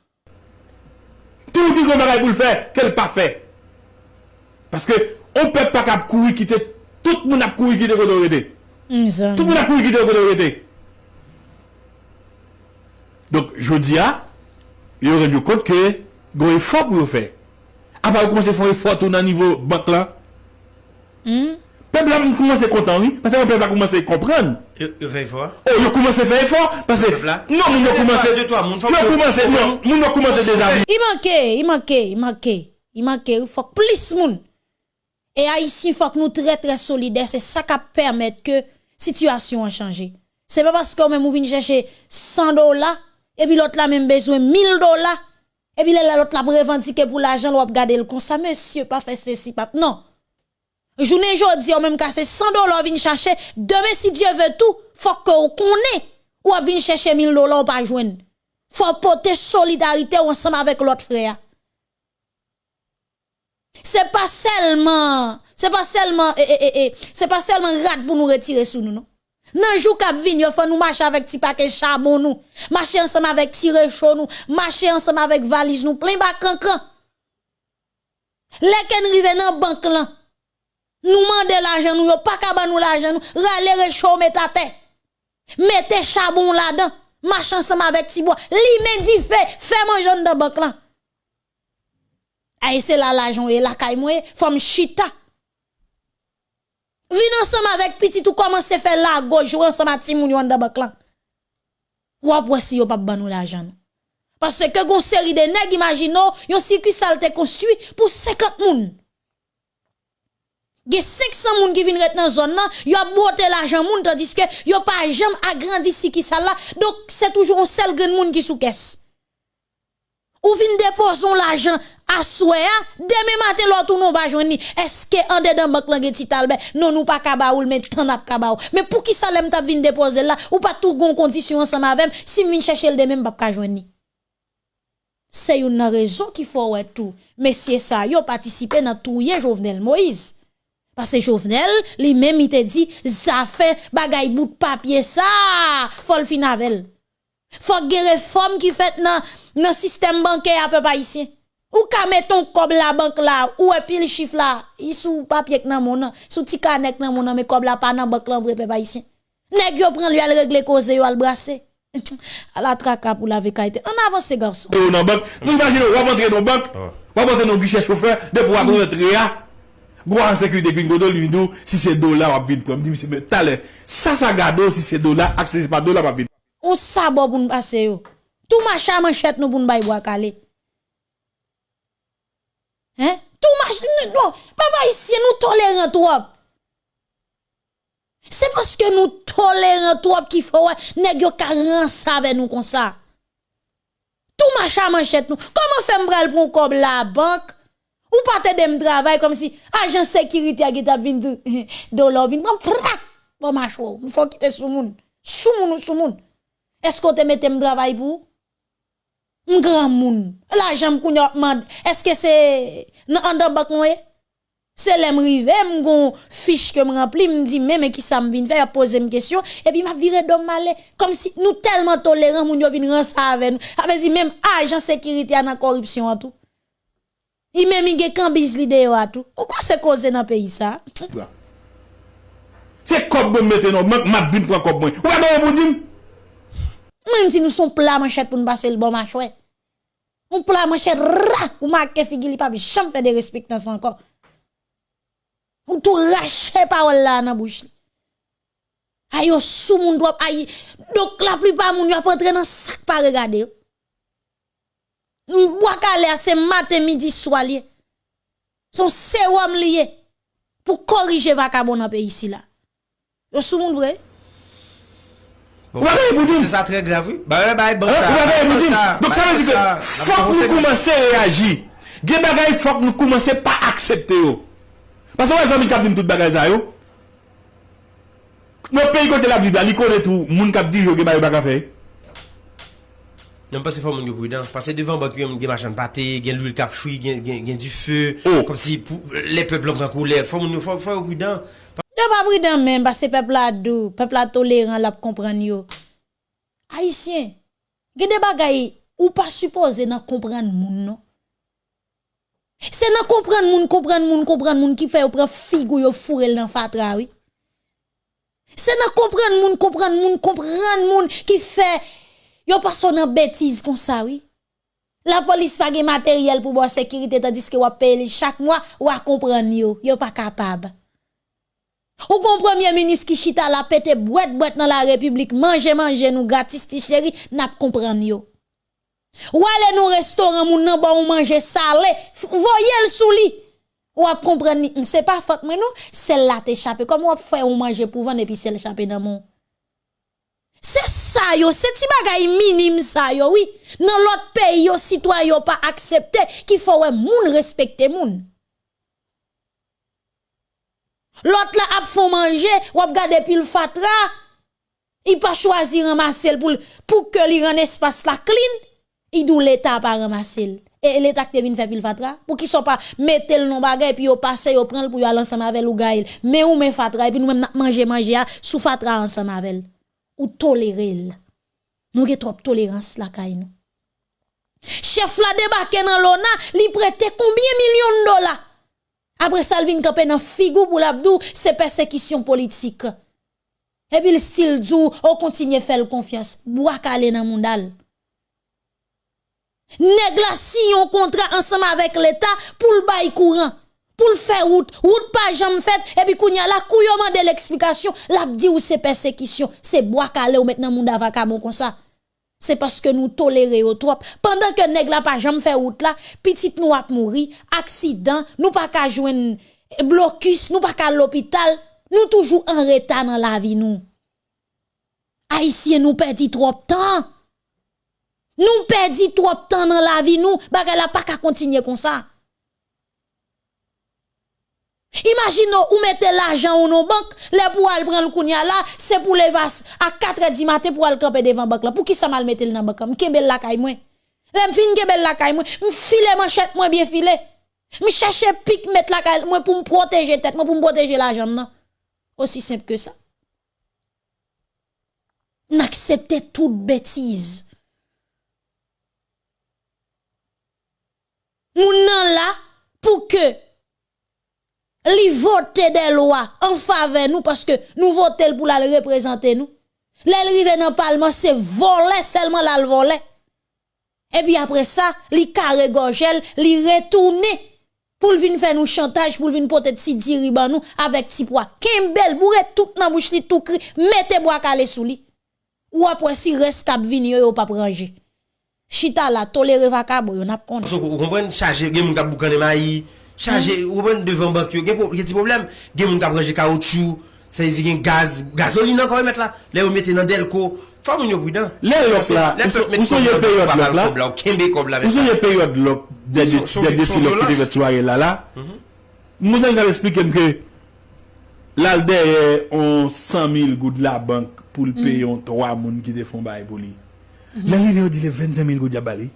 Tout ki kon bagay pou l fè, ke l pa fè. Paske, on pe pa kap kou y kitè, tout moun ap kou y kitè kon do y dete. Tout moun ap kou y kitè kon do y dete. Donk, jodi a, yon ren yon kote ke, gwen yon fò pou yon fè. A pa yon kwen se fò yon fò tou nan nivou bak la. Hmm? peuple a commencé content, oui, parce que le peuple a commencé à comprendre. Il fait effort. Oh, il a commencé à faire effort, parce que... Non, il a commencé... de toi, mon non, il a commencé des amis. Il manquait, il manquait, il manquait, il manquait, il faut plus moun. Et ici, il faut que nous très très solidaires, c'est ça qui permet que la situation a changé. C'est pas parce qu'on même vient chercher 100 dollars, et puis l'autre là même besoin 1000 dollars, et puis l'autre là revendiquer pour l'argent, va garder le comme ça, monsieur, pas faire ceci, pas... Non. Joune jodi, ou même c'est 100 dollars vin chercher. Demain, si Dieu veut tout, faut que ou koné ou vin chercher 1000 dollars ou pas Il Faut porter solidarité ensemble avec l'autre frère. C'est pas seulement, c'est pas seulement, eh, eh, eh, eh c'est pas seulement rat pour nous retirer sur nous, non? Nan jour kap vine, yo faut nous marcher avec ti paquet charbon nous marcher ensemble avec tire chaud nous marcher ensemble avec valise nous plein de cancan. Lè ken rive nan banque lan, nous demandons l'argent, nous pas qu'à nous l'argent, nous râler réchaud, mettez tête. Mettez charbon là-dedans, marche ensemble avec Tibois. L'imé dit fait, fais mon jeune de banque là. Aïe, c'est là l'argent, et la caille faut femme chita. Vin ensemble avec petit tout commence faire la gauche, jouer ensemble avec Timoun de banque là. Ou après si yo pas ban nous l'argent. Parce que gon série de nègres imaginons, yon circuit sale construit pour 50 moun. Il y a 500 personnes qui viennent dans la zone, ils ont l'argent, tandis que ils n'ont pas jamais agrandi ce qui là. Donc, c'est toujours un seul grand monde qui sous caisse. Ou déposer l'argent à souhait, demain matin, l'autre pas jouer. Est-ce que en dedans banque ben, non nous pas kabaoul mais tant n'a kabaoul. Mais pour qui ça l'aime t'a déposer là ou pas tout gon condition ensemble avec si chercher le demain, pas ka C'est une raison qui faut être tout. c'est ça, yo participé dans tout Moïse. Parce que Jovenel, lui-même, il te dit, ça fait bagaille bout de papier, ça, faut le finavel. Faut que réforme qui fait dans le système bancaire à peu pas ici. Ou ka mettons comme la banque là, ou et puis le chiffre là, il sous papier que mon sous petit canek dans mon mais comme la pas dans banque là, vrai peut pas ici. Nèg yo prend lui à régler cause yo le brasser. À la traque pour la vécaïté. On avance, garçon. Nous, dans banque, nous imaginons, on va rentrer dans banque, on va rentrer dans guichet chauffeur, de pouvoir rentrer là. Hein. Gwa an sekwite kwen gwa do li vidou, si se do la wap vin pou. Am di misi me, talè, sa sa gado si se do la, aksezi pa do la wap vin. Ou sa bo pou nou pase yo. Tou ma chaman chet nou pou nou bayi wakalit. Tou ma chaman, nou, pa ba isye nou tolèrent wap. Se poske nou tolèrent wap ki fò wè, negyo ka ran sa ve nou kon sa. Tou ma chaman chet nou. Koman fèm bral pou kòb la bank? Ou partez de travail comme si agent sécurité a vint de l'or vint bon bon macho, il faut quitter sou moun. Sou moun sou moun. Est-ce qu'on te mette travail pour un grand moun. L'argent qu'on mande, est-ce que c'est nan en dans bac c'est l'aime rivé, m'gon fiche que me rempli, me dit mais qui ça me vient faire poser une question et puis m'a viré d'homme malé comme si nous tellement tolérants moun yo vinn ça avec nous. Avec ah, même agent sécurité a la corruption en tout. I menmige kan biz lide yo atou. Ou kwa se koze nan peyi sa? Se kop bon meten nou, menk mat vin pran kop bon. Ou a bayo bon jim? Menm si nou son pla man chet pou nou basel bon man chwe. Moun pla man chet ra, ou mak ke figili pa bi chanpe de respik dansan kop. Moun tou ra chepa ou la nan bouch li. Ayo sou moun dwap ayi. Dok la pripa moun yo ap entren an sak pa regade yo. Mwaka le ase mate midi swa liye. Son se wam liye pou korije vaka bon apè isi la. Yo sou moun vre? Ou wakay moudin? Se sa tre gravou? Ba we bay bosa. Ou wakay moudin? Dok sa wazik yo? Fok nou koumase reaji. Ge bagay fok nou koumase pa aksepte yo. Pasan wè zan mi kap di mtout bagay zay yo? No peyi kote la viva, li konet ou moun kap di yo ge bagay bagay fey? non pas c'est pas mon yo prudent parce que devant bah qu'il y a des machins pâtés gain l'huile capfri gain du feu oh. comme si les peuples en colère faut mon yo faut faut prudent non pas prudent même parce que peuple a doux peuple a tolérant l'a comprendre yo haïtien gain des bagailles ou pas supposé n'en comprendre moun non c'est n'en comprendre moun comprendre moun comprendre moun qui fait ou prend figou yo fourel dans fatra oui c'est n'en comprendre moun comprendre moun comprendre moun qui fait Yo personne en bêtise comme ça, oui. La police pas de matériel pour la sécurité, tandis que vous payez chaque mois, ou à comprendre yo. Yo pas capable. Ou kon premier ministre qui chita la pète boîte boîte dans la République, manger manger nous gratis ti chéri, n'a comprendre yo. Ou aller nous restaurant vous nan bon ou manger salé, voyez le souli. Ou ap comprendre, c'est pas faute mais non, celle là t'échappe. Comme ou ap faire ou pour vendre et puis celle dans mon c'est ça, yo. C'est si bagay minime, ça, yo, oui. Dans l'autre pays, yo, citoyen, yo, pas accepté, qu'il faut, respecter moun gens. moun. L'autre, là, la, manger, ou ap gade fatra. Il pas choisir un pour, pour que li espace la clean. Il doit l'état pas ramasser. Et l'état qui faire le fatra. Pour qu'il soit pas, mettez le nom bagay, puis yo passe, yo prend le pour yo aller ensemble avec ou gaïl. Mais ou met fatra, et puis nous même manger, manger, ah, sous fatra ensemble avec ou tolérer. Nous avons trop tolérance là, nous. Chef la débarqué dans l'ONA, li prête combien millions de dollars? Après ça, il dans figou pour l'abdou, c'est persécution politique. Et puis, le style dit, on continue à faire confiance. Bois calé dans monde. Négla si un contrat ensemble avec l'État pour le bail courant pour le faire route, route pas jamais fait, et puis kounya la couillon de l'explication, l'a dit ou c'est persécution, c'est bois calé ou maintenant monde bon comme ça. C'est parce que nous tolérons trop. Pendant que nèg la pas jamais fait route là, petite nous a mouri, accident, nous pas qu'à un blocus, nous pas qu'à l'hôpital, nous toujours en retard dans la vie nous. Haïtien nous perdit trop de temps. Nous perdons trop de temps dans la vie nous, bagay la pas qu'à continuer comme ça. Imagine ou mettez l'argent ou non banque, les pour aller prendre le kounya là, c'est pour les vas à 4h du matin pour aller camper devant banque là. Pour qui ça mal mettre dans banque? belle la caille moi. L'aime fin belle la caille moi. M'file manchette moi bien filé. M'cherche pic mettre la caille moi pour me protéger tête moi pour me protéger l'argent non. Aussi simple que ça. N'acceptez toute bêtise. Moun nan là pour que li vote des lois en faveur nous parce que nous votons pour la représenter nous. L'elle dans le parlement, c'est volé, seulement la volé. Et puis après ça, li carré gorgel, li retourner pour venir faire nous chantage, pour venir porter petit diriban nous avec petit poids. Kembel, bourre tout dans bouche li tout cri, mettez bois calé sous lui. Ou après si reste cap vini ou pas ranger. Chita la toléré yon on a Vous comprenez charger gen moun kap maï. chaje ouwen mm. devan bank yo. Gen pou, gen ti problem, gen moun kabreje kaoutchou, sa yi zigen gaz, gazolinan kwa wè met la, lè wè met enan delko, fwa moun yo vwida. Lè lòk la, ou son yon peryot lòk la, ou son yon peryot lòk, dede ti lòk ki de vwe twaje lala, mou zan gen lè spik enke, lalde, yon 100 mil goud la bank, pou l'peyon 3 moun ki defon ba e boli. Lè lè yon dile, 25 mil goud ya bali.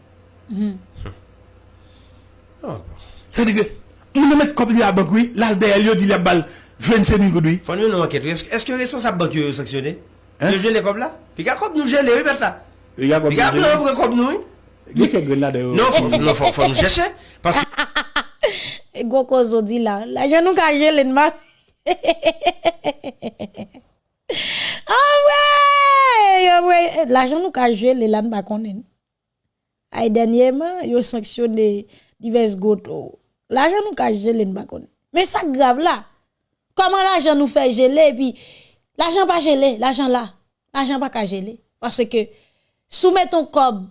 San di gwe, Mwen mwen kop li la bak woy, lal de yon li yo di le bal 25 min kod woy. Fon yon nou waket woy, eske yon responsab bak yon yon seksyon de? Yon jel le kop la? Pi ka kop nou jel le woy peta? Pi ka kop nou woy pou ke kop nou yon? Gye ke gwen la de yon? Non, fon jeshe. Goko zodi la, la jen nou ka jel en man. An wè! La jen nou ka jel en lan bakon en. Ay denyèm, yon seksyon de divers goto woy. L'argent nous cache geler. nous Mais ça grave là. Comment l'argent nous fait geler, puis l'argent pas gelé, l'argent là. L'argent pas ka Parce que, ton cob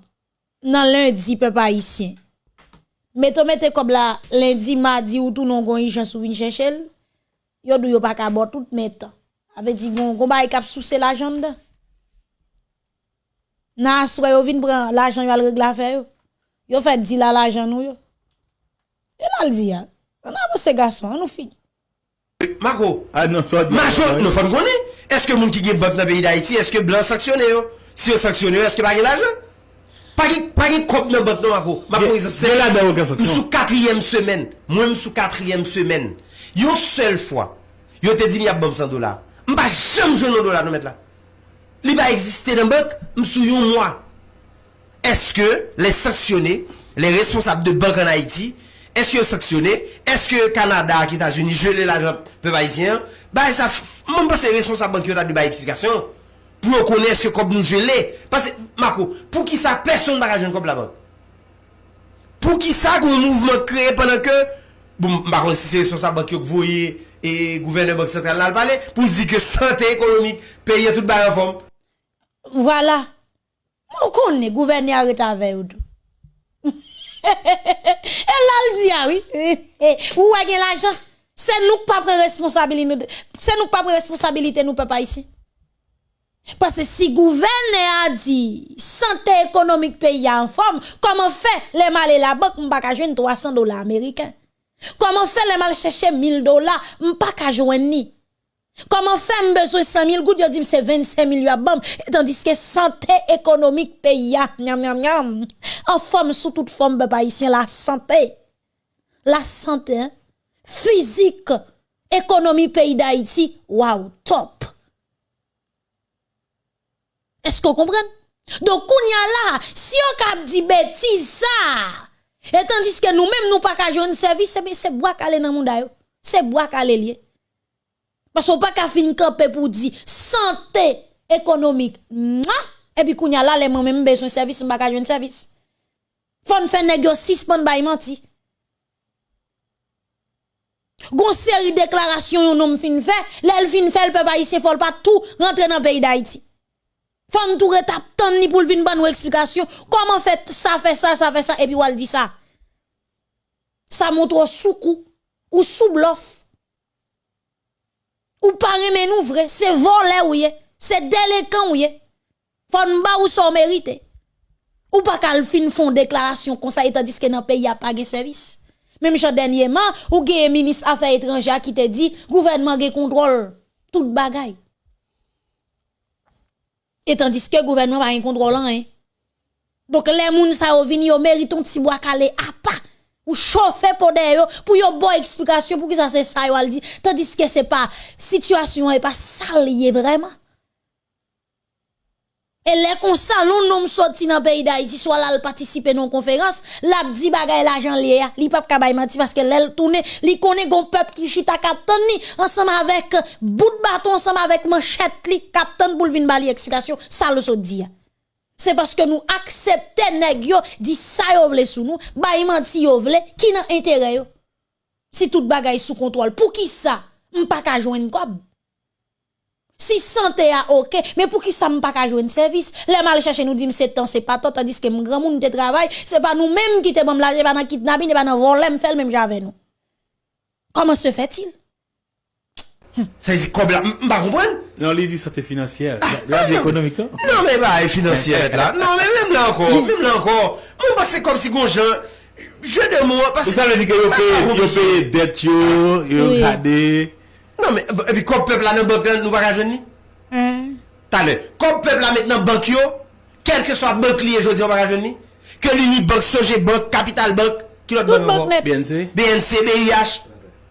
dans lundi, peuple haïtien. Mettons, un cob là, lundi, mardi, ou tout non gon gens sou vin chercher, yo dou yo pas ka bon tout mettre. Avec dit bon, gon bay kap souce l'argent dedans. Na y yo vin prend l'argent, yo al règle affaire yo. Yo fait dit là l'argent nous yo. Et là, elle dit, hein? on a ces garçons, on nous finit. Marco, ah non, ça dit. Marco, nous faisons connaître. Est-ce que les gens qui ont banque dans le pays d'Haïti, est-ce que blanc sanctionné Si on sanctionne, est-ce que pas l'argent Pas de compte dans banque, non, Marco. c'est là dans la sous quatrième semaine. Moi, je suis quatrième semaine. Une seule fois, je te dit, il y a 100 dollars. Je ne vais jamais jouer 100 dollars, nous mettre là. Il va exister dans le banque, nous suis un mois. Est-ce que les sanctionnés, les responsables de banque en Haïti, Eske yon saksyonè? Eske Kanada ki Etasouni jelè la jant pe bayisyè? Bay sa, mwen pa se resonsa bankyo ta di bay eksplikasyon. Pou yon konè eske kop nou jelè? Pase, mako, pou ki sa, person mbaga jen kop la bank. Pou ki sa, goun mouvment kreye pwennan ke, mwen pa se resonsa bankyo kvoye e gouverneur bank sentral nan alpale, pou di ke sante ekonomik peye tout bayan fom. Vwala. Mwen konè gouverneur reta veyoudou. Hehehe. Ah oui. Ou a l'argent. C'est nous pas responsabilité. C'est nous pas responsabilité nous papa ici. Parce que si gouvernement a dit santé économique pays en forme, comment fait les mal et la banque m'pa ka 300 dollars américains. Comment fait les mal chercher 1000 dollars, m'pa ka joindre ni. Comment faire besoin 100 000 gouttes, dit c'est 25 millions bam, tandis que santé économique pays, en forme sous toute forme, papa, ici, la santé la santé, physique, économie pays d'Haïti, waouh, top. Est-ce que vous comprenez? Donc, on y a là, si on cap dit bêtise ça, et tandis que nous-mêmes, nous pas qu'à jouer service, eh c'est bois aller dans le monde, c'est bois calé lié. Parce qu'on pas qu'à finir camper pour dire santé économique, et puis on y a là, les mêmes besoin service, on pas qu'à jouer service. Fon fait négocier, suspend, bah, Gon seri deklarasyon yon nom fin fe, lèl fin fe l pe pa yise fol pa tou rentre nan peyi da iti. Fon tou retap ton ni pou l'vin ban nou eksplikasyon, koman fet sa fe sa, sa fe sa, epi wal di sa. Sa moutou soukou, ou soublof, ou pa remen ouvre, se vole ouye, se delekan ouye, fon ba ou so merite. Ou pa kal fin fon deklarasyon kon sa ita diske nan peyi apage servis. Même genre dernièrement, ou un ministre affaires étrangères qui te dit, gouvernement gen contrôle tout bagaille. Et tandis que gouvernement va un contrôle hein. Donc les moun sa yo vini yo mériton bois calé à pas ou chauffer pour yo pour yo bonne explication pour que ça se ça yo dit tandis que c'est pas situation et pas ça vraiment. Et les consens, nous nous sortis dans le pays d'Haïti, soit là, participer non conférence, La dit bagay l'argent lié, li pap kabay menti, parce que l'el tourne, li connaît gon peuple qui chita katani, ensemble avec euh, bout de bâton, ensemble avec manchette, li captain pour vin bali explication, ça le saut C'est parce que nous acceptons, nèg yo, dit ça yo vle sous nous, bay menti yo vle, qui n'a intérêt Si tout bagay sous contrôle, pour qui ça? M'pas ka joindre quoi? Si santé a ok, mais pour qui ça me pas qu'à jouer un service? Les mal chercher nous dit c'est temps, c'est pas temps, tandis que mon grand monde de c'est pas nous-mêmes qui te bon c'est pas dans kidnapping, pas dans voler, me faire même j'avais nous. Comment se fait-il? Ça c'est quoi, pas comprendre? Non, il dit santé financière. Ah, là, ah, économique, non? Non, mais bah, financière, là. Non, mais même là encore, même là encore. Moi, bah, c'est comme si gon gens, je mots, parce que. Ça veut dire que vous payez dette, vous gardez. Non men, epi kon pep la nan bank lan nou va rajon ni? Hmm. Talen, kon pep la men nan bank yo, kelke sa bank liye jodi ou va rajon ni? Ke lini bank, soje bank, kapital bank, kilot bank nan bank? BNC. BNC, BIH,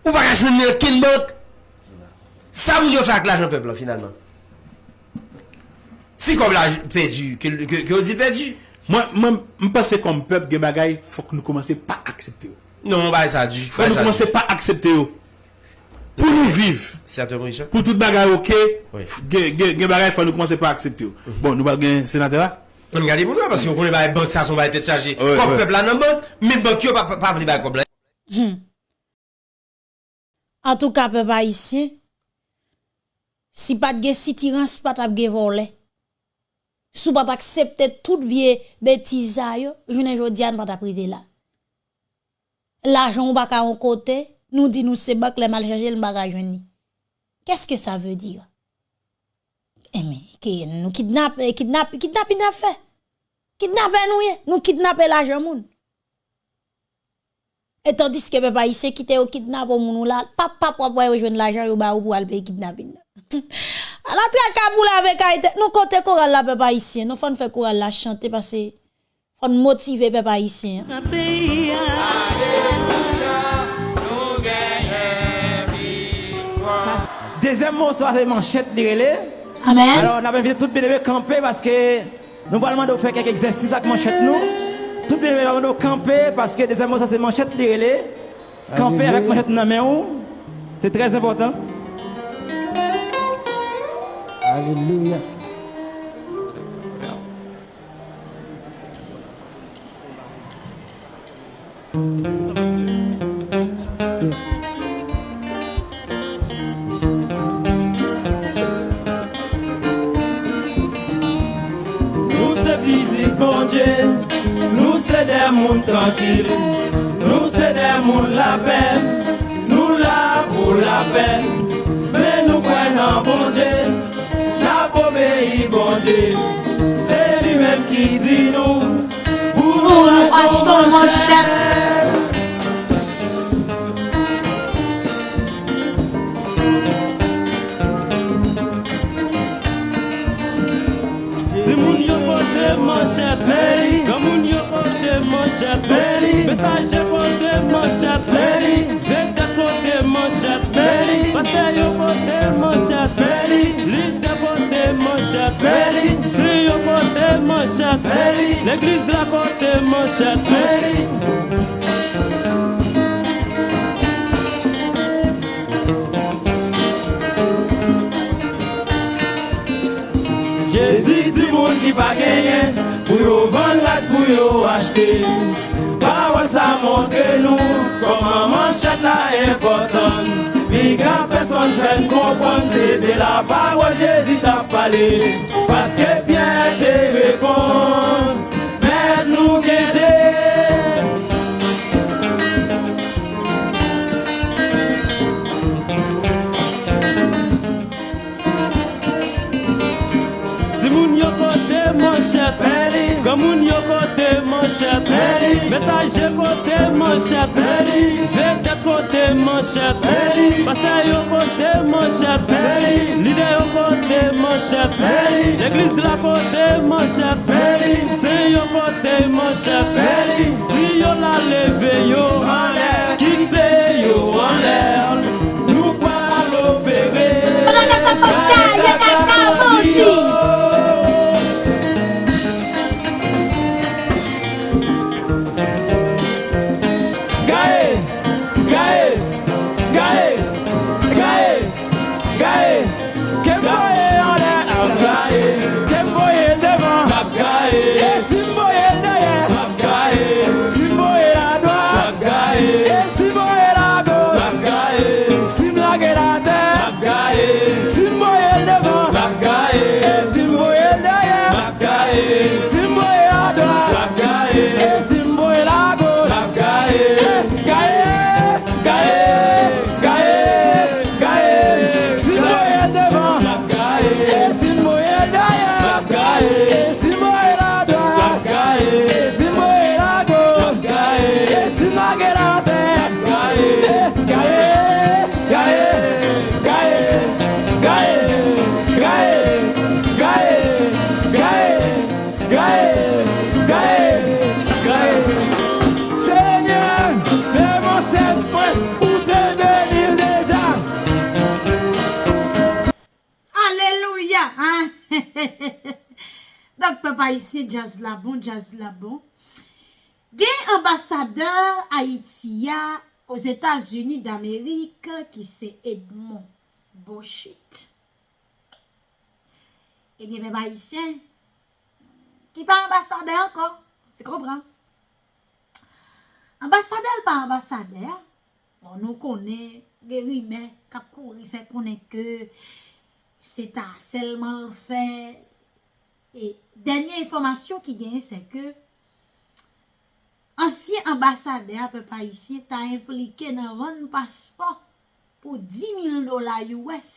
ou va rajon ni ou ken bank? Sa moun yo fè ak la jan pep la finalman? Si kon la pep di, ke ou di pep di? Mwen, mwen, mwen pase kon pep gen bagay, fòk nou komanse pa aksepte yo. Non, mwen bay sa di. Fòk nou komanse pa aksepte yo. Pou nou viv, pou tout bagay okey, gen bagay fwa nou konse pa aksepti yo. Bon, nou bagay senatera. Mwen gade pou mwen, pasi yon konen bagay bank sas, yon bagay tete chaji. Kop pepla nan mwen, men bank yo pa vli bagay kopla. An tou ka pepa isi, si pat gen sitiran, si pat ap gen volen. Sou pat aksepte tout vie betiza yo, jounen joun diyan pat aprivela. L'ajon ou baka an kotey. nous dit nous c'est bac les mal chargé le bagage Qu'est-ce que ça veut dire Eh mais que nous kidnappe eh, kidnappe kidnappe n'a fait. Kidnappe eh, nous eh, nous kidnapper l'argent moun. Et tandis que papa ici qui au kidnappe moun là, papa pour rejoindre l'argent ou ba ou pour aller kidnapping. À la traque boule avec Haïti, nous côté coral la papa ici, hein. nous faut faire coral la chanter parce que faut motiver papa ici. Hein. deuxième mot, c'est manchette, les Amen. Alors, on a invité tout les monde camper parce que nous allons de faire quelques exercices avec manchette, nous. Tout les monde va camper parce que deuxième mot, c'est manchette, les Camper avec manchette dans la c'est très important. Alléluia. Bon nou se dem moun trankil Nou se dem moun la pen Nou la pou bon la pen Men nou pren an bonjen La pou be yi bonjen Se di men ki di nou Pou nou son bonjen Mèri Kamoun yo pote mòshat Mèri Besay jè pote mòshat Mèri Vèk da pote mòshat Mèri Pastè yo pote mòshat Mèri Lidè pote mòshat Mèri Sri yo pote mòshat Mèri Lè gliz la pote mòshat Mèri Je zi ti moun ki pakenye pour au vol la couille au acheté. Bah ouais, ça montre nous, comment manchette là importante. Viga personne, je viens comprendre, c'est de la parole, j'hésite à parler. Parce que Pierre te répond. Pastaje kote monshat, beri Verde kote monshat, beri Pastaje kote monshat, beri Lide yo kote monshat, beri Leklis la kote monshat, beri Sen yo kote monshat, beri Si yo la leve yo aner Kite yo aner Nou palo bere Pananata pastaje ba isye jaz labon, jaz labon. Ge ambasadeur a itiya os Etats-Unis d'Amerik ki se edmon. Boshit. E gen me ba isye ki pa ambasadeur ko. Se kompran. Ambasadeur pa ambasadeur, anou konen, gen wime, kakoun, y fe konen ke se ta selman fe e E, denye informasyon ki genye se ke, ansyen ambasade apè pa isye ta implike nan ron paspo pou 10.000 dola US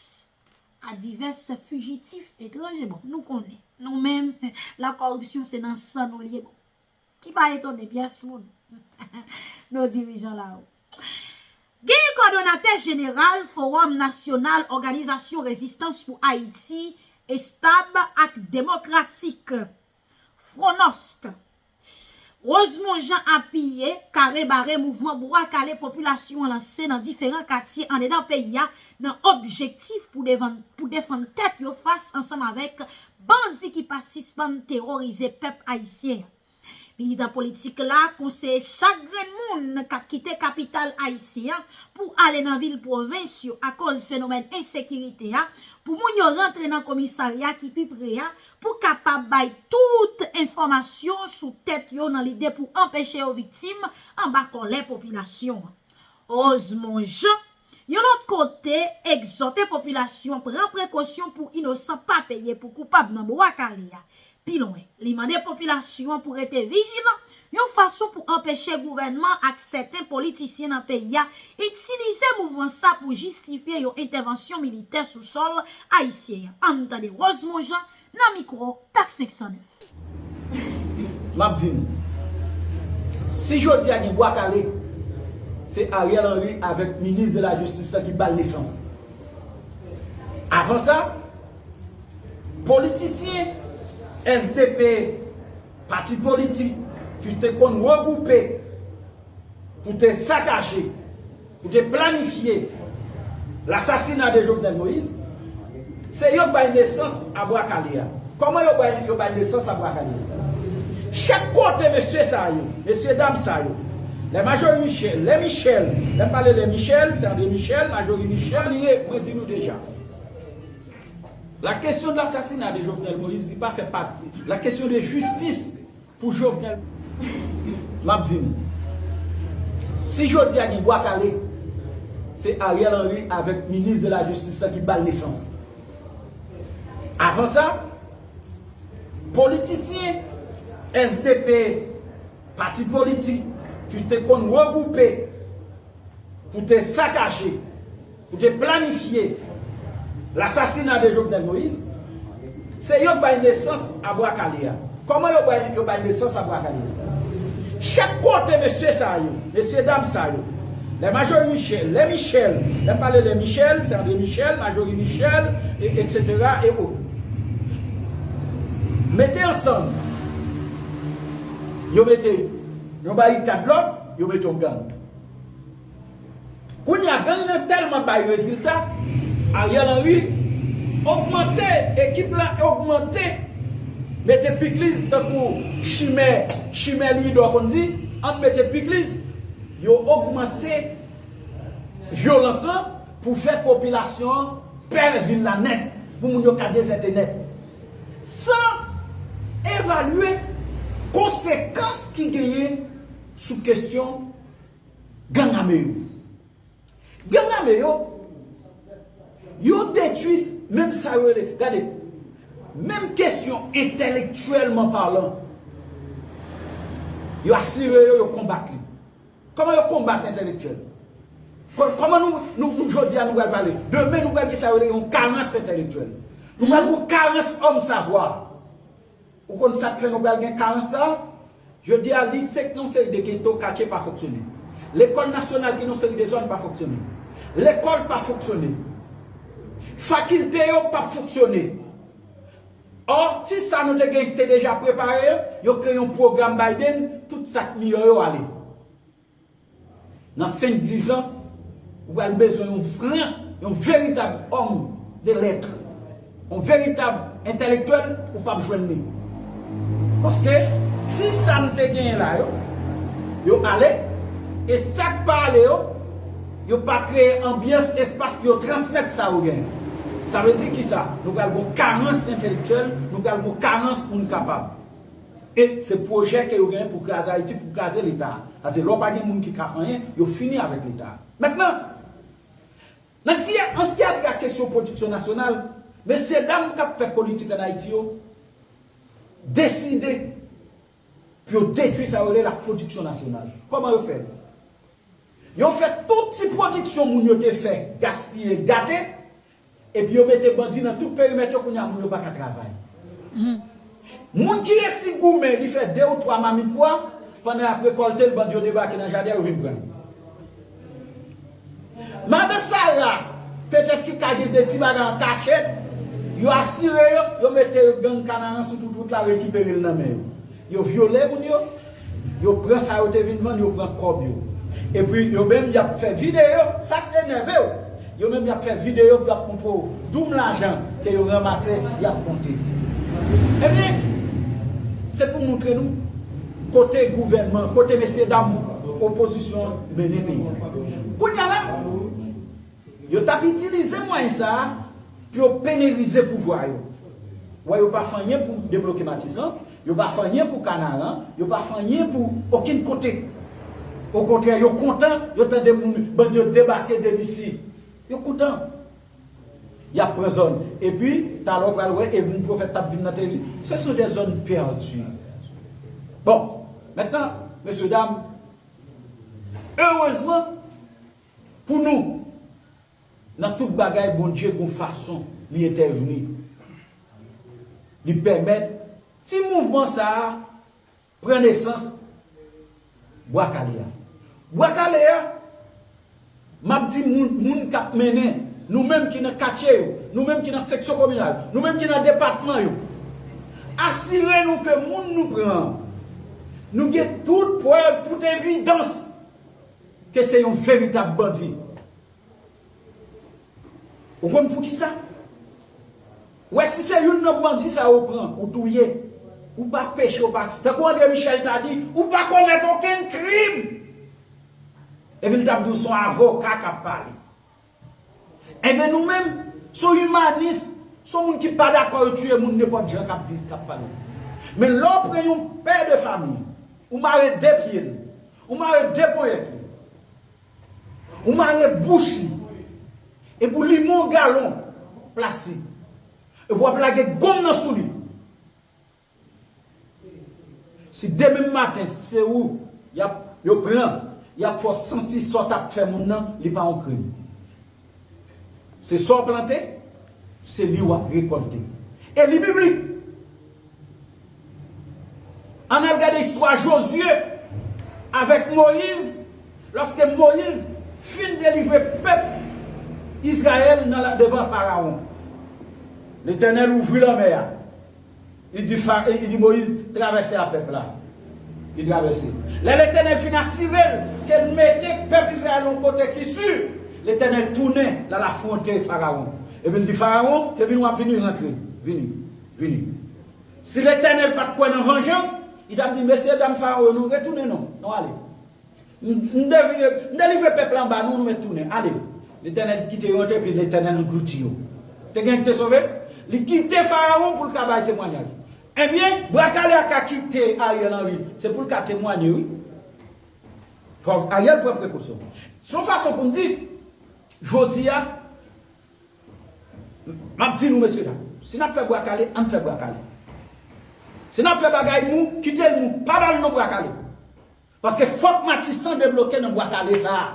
a divers fugitif ekranje bon. Nou konnen. Nou men, la korupsyon se nan san ou liye bon. Ki pa eton de byas moun, nou dirijon la ou. Genye kondonate jeneral, forum nasyonal, organizasyon rezistans pou Haiti, Estab ak demokratik, fronost, ozmou jan apiye, kare bare mouvman, boura kale populasyon lanse nan diferan kati ane dan peya nan objektif pou defan tek yo fas ansan avek ban zi ki pasis pan terrorize pep aisyen. Pi li dan politik la, konseye chagren moun kak kite kapital Aisyen pou ale nan vil provensyon akon se fenomen ensekirite ya, pou moun yo rentre nan komisaryan ki pi pre ya, pou kapap bay tout informasyon sou tèt yo nan lidè pou empèche yo viktime an bakon le popilasyon. Oz moun je, yo not kote egzote popilasyon pre prekosyon pou inosan pa peye pou koupab nan mou akari ya, pilon e. Li man e popilasyon pou ete vijilan, yon fason pou empèche gouvenman aksepte politisyen anpe ya, etilize mouvwansa pou jistifye yon intervensyon militer sou sol a yisiye. An nou tade roz moujan, nan mikouro, taksik sanif. Mabzine, si jodi ane wak ale, se a riel ane avek minis de la justise sa ki bal nesans. Afan sa, politisyen, SDP, parti politique, qui te regroupe, regroupé pour te saccager, pour te planifier l'assassinat de Jovenel Moïse, c'est yon qui naissance à Brakalia. Comment yon qui naissance à Brakalia? Chaque côté, monsieur Sayo, monsieur Dame Sayo, les majors Michel, les Michel, les parler les Michel, c'est André Michel, Major Michel, moi dis-nous déjà. La question de l'assassinat de Jovenel Moïse n'est pas fait partie. La question de justice pour Jovenel Moïse. si je dis à Niboua c'est Ariel Henry avec le ministre de la Justice qui bat naissance. Avant ça, politiciens, SDP, parti politique, qui te qu'on regroupé pour te saccager, pour te planifier l'assassinat de Jovenel Moïse, c'est yon qui naissance à Brakalia. Comment yon une naissance à Brakalia Chaque côté, monsieur Sayo, monsieur dame Sayo, les Major Michel, les Michel, les parler de Michel, c'est André Michel, Majorie Michel, etc. Et Mettez ensemble. Vous mettez, vous mettez quatre blocs, vous mettez un gang. Quand il y a gang, tellement de résultats, Ariel Henry, augmenter l'équipe là, augmenter, mettez Piclis dans coup, Chimé, chimère lui doit on dit, en ah, mettez Piclis, il a augmenté violence pour faire population perdre la net, pour nous ayons cette net. Sans évaluer conséquences qui gagnent sous question gang Gang Yo detuise, mèm sawele, gade, mèm kèsyon entelektuellement parlant, yo assire yo, yo kombak li. Koman yo kombak l'entelektuel? Koman nou jodi an nou bel balè? Demè nou bel bi sawele, yon karens entelektuel. Nou mèm nou karens om savoi. Ou kon sakren nou bel gen karens sa, yo di a li sek non se li de geto kache pa foksyonè. L'ekol nasyonal ki non se li de zon pa foksyonè. L'ekol pa foksyonè. Fakilte yo pa foksyone. Or, ti sa nou te gen te deja prepare yo, yo kre yon program Biden, tout sak mi yo yo ale. Nan 5-10 an, yo al bezon yon vren, yon veritab om de letre. Yon veritab intelektwen ou pa bjwen mi. Koske, ti sa nou te gen la yo, yo ale, e sak pa ale yo, yo pa kre ambyans espas ki yo transmit sa yo gen yo. Sa vè di ki sa? Nou gèl bon karense entelektuel, nou gèl bon karense moun kapab. Et se projè kè yo gènen pou kaze Haiti, pou kaze l'Etat. Kaze l'Opadi moun ki kafanyen, yo fini avèk l'Etat. Mèknen, nan ki an se kè a drè kèsyon prodiksyon nasyonal, mè se dam mou kap fè politik an Haiti yo, deside pou yo detwi sa prodiksyon nasyonal. Koman yo fè? Yo fè ton ti prodiksyon moun yo te fè gaspillé, gadé, epi mm-hmm. yo mette bandi nan tout perimet yo koun ya moun yo baka travay. Moun ki resi goumen li fe de ou twa mami kwa, fane apre kolte l bandi yo deba ki nan jade yo vim pre. Mame sa la, peten ki kajil de ti bagan kaket, yo asire yo, yo mette gen kananansi toutout la rekipere l namen yo. Yo viole moun yo, yo pre sa yote vin van, yo pre kob yo. Epi yo bem di ap fè vide yo, sak eneve yo, Yo mèm yap fèm videyo pou ap kompo Doum l'ajan ke yo ramase Yap konti eh Mèm mèm Se pou mountre nou Kote gouvermen, kote mesè dam Oposisyon mèm mèm Kou yalè Yo tapitilize mwen sa Pyo penerize pou vwayo Wè yo pa fèm yè pou Yo pa fèm yè pou kanal Yo pa fèm yè pou okin kote Yo kontè yo kontè Yo tèm de mouni Bèm yo debakè den yisi Yo koutan. Ya prezon. E pi, talo kwa lwe, e bin profet tap din nateli. Se sou de zon pier an tsyon. Bon, metan, mese dam, heurezman, pou nou, nan tout bagay bondye kon fason, li eten vini. Li pemet, ti mouvman sa, sa prenesans, wakale ya. Wakale ya, Mabdi moun kat mene, nou mèm ki nan kache yo, nou mèm ki nan seksyon kominal, nou mèm ki nan departman yo. Asire nou ke moun nou pran, nou ge tout prel, tout evidans, ke se yon feritab bandi. Ou kon pou ki sa? Ou e si se yon nou bandi sa ou pran, ou touye, ou pa pech ou pa, ta kou an de Michel Tadi, ou pa kon net oken krim. E vil damdou son avoka kap pali. E men nou men, sou humanist, sou moun ki pali akwa yo tue moun nepo diya kap pali. Men lopre yon pe de fami, ou mare dep yen, ou mare depo yek, ou mare bouchi, e pou li moun galon plase, e vwa plage gom nan sou li. Si demen maten, se ou yo pran, Ya pou senti sot ap fè moun nan li pa an kri. Se sot plantè, se li wak rekontè. E li bibli. An al gade istwa Josie, avèk Moïse, loske Moïse fin delivè pep Israel nan la devan paraon. Le tènel ouvri la mè ya. Il di Moïse travèse a pep la. il verser. L'éternel finit à qu'elle mettait le peuple Israël au côté qui suit. L'éternel tournait dans la frontière Pharaon. Et puis il dit Pharaon, tu viens venir rentrer. Venu, venu. Si l'éternel pas quoi dans vengeance, il a dit Monsieur, dames, Pharaon, nous retournez, non. Non, allez. Nous délivrons le peuple en bas, nous nous retournons. Allez. L'éternel quitte et puis l'éternel nous T'es Tu t'es sauvé Il quitte Pharaon pour le travail témoignage. Emyen, eh Bwakale a kakite a yon anwi. Se pou lka temwanyi wii. Fok, a yon pre prekoso. Sou fason pou mdi, jwoti a, mabdi nou mweswida. Se nan fe Bwakale, an fe Bwakale. Se nan fe bagay mou, kite mou, padal nan Bwakale. Paske fok mati san de bloke nan Bwakale za.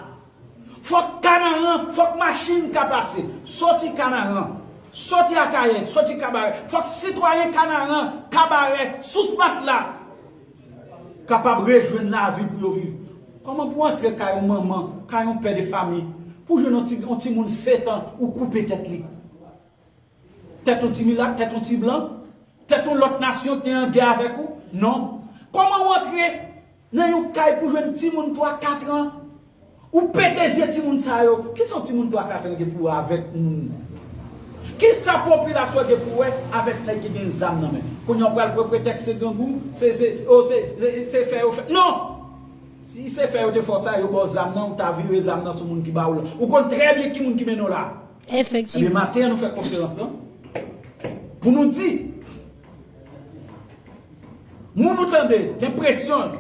Fok kanan an, fok machin ka pase. Soti kanan an. Soti akaye, soti kabare Fok sitwoye kanaran, kabare Sous mat la Kapab rejwen la vi pou yo viv Koman pou antre kayon maman Kayon pe de fami Pou jwenon ti moun setan ou koupe tet li Teton ti milak, teton ti blan Teton lot nasyon te yon de avek ou Non Koman pou antre Nen yon kay pou jwen ti moun 3-4 an Ou pete je ti moun sayo Ki son ti moun 3-4 an ke pou avek moun Kis sa popilasyon gen pou wè, avèk lèk gen den zam nan men. Koun yon pral pou pretex se gen goun, se se, o se, se se fè ou fè. Non! Si se fè ou te fò sa yo bo zam nan, ta vi yo e zam nan sou moun ki ba ou la. Ou kon tre bie ki moun ki men ou la. Efektsiv. Mè eh matè an nou fè konfiyansan. Pou moun di. Moun nou tende, dè presyon.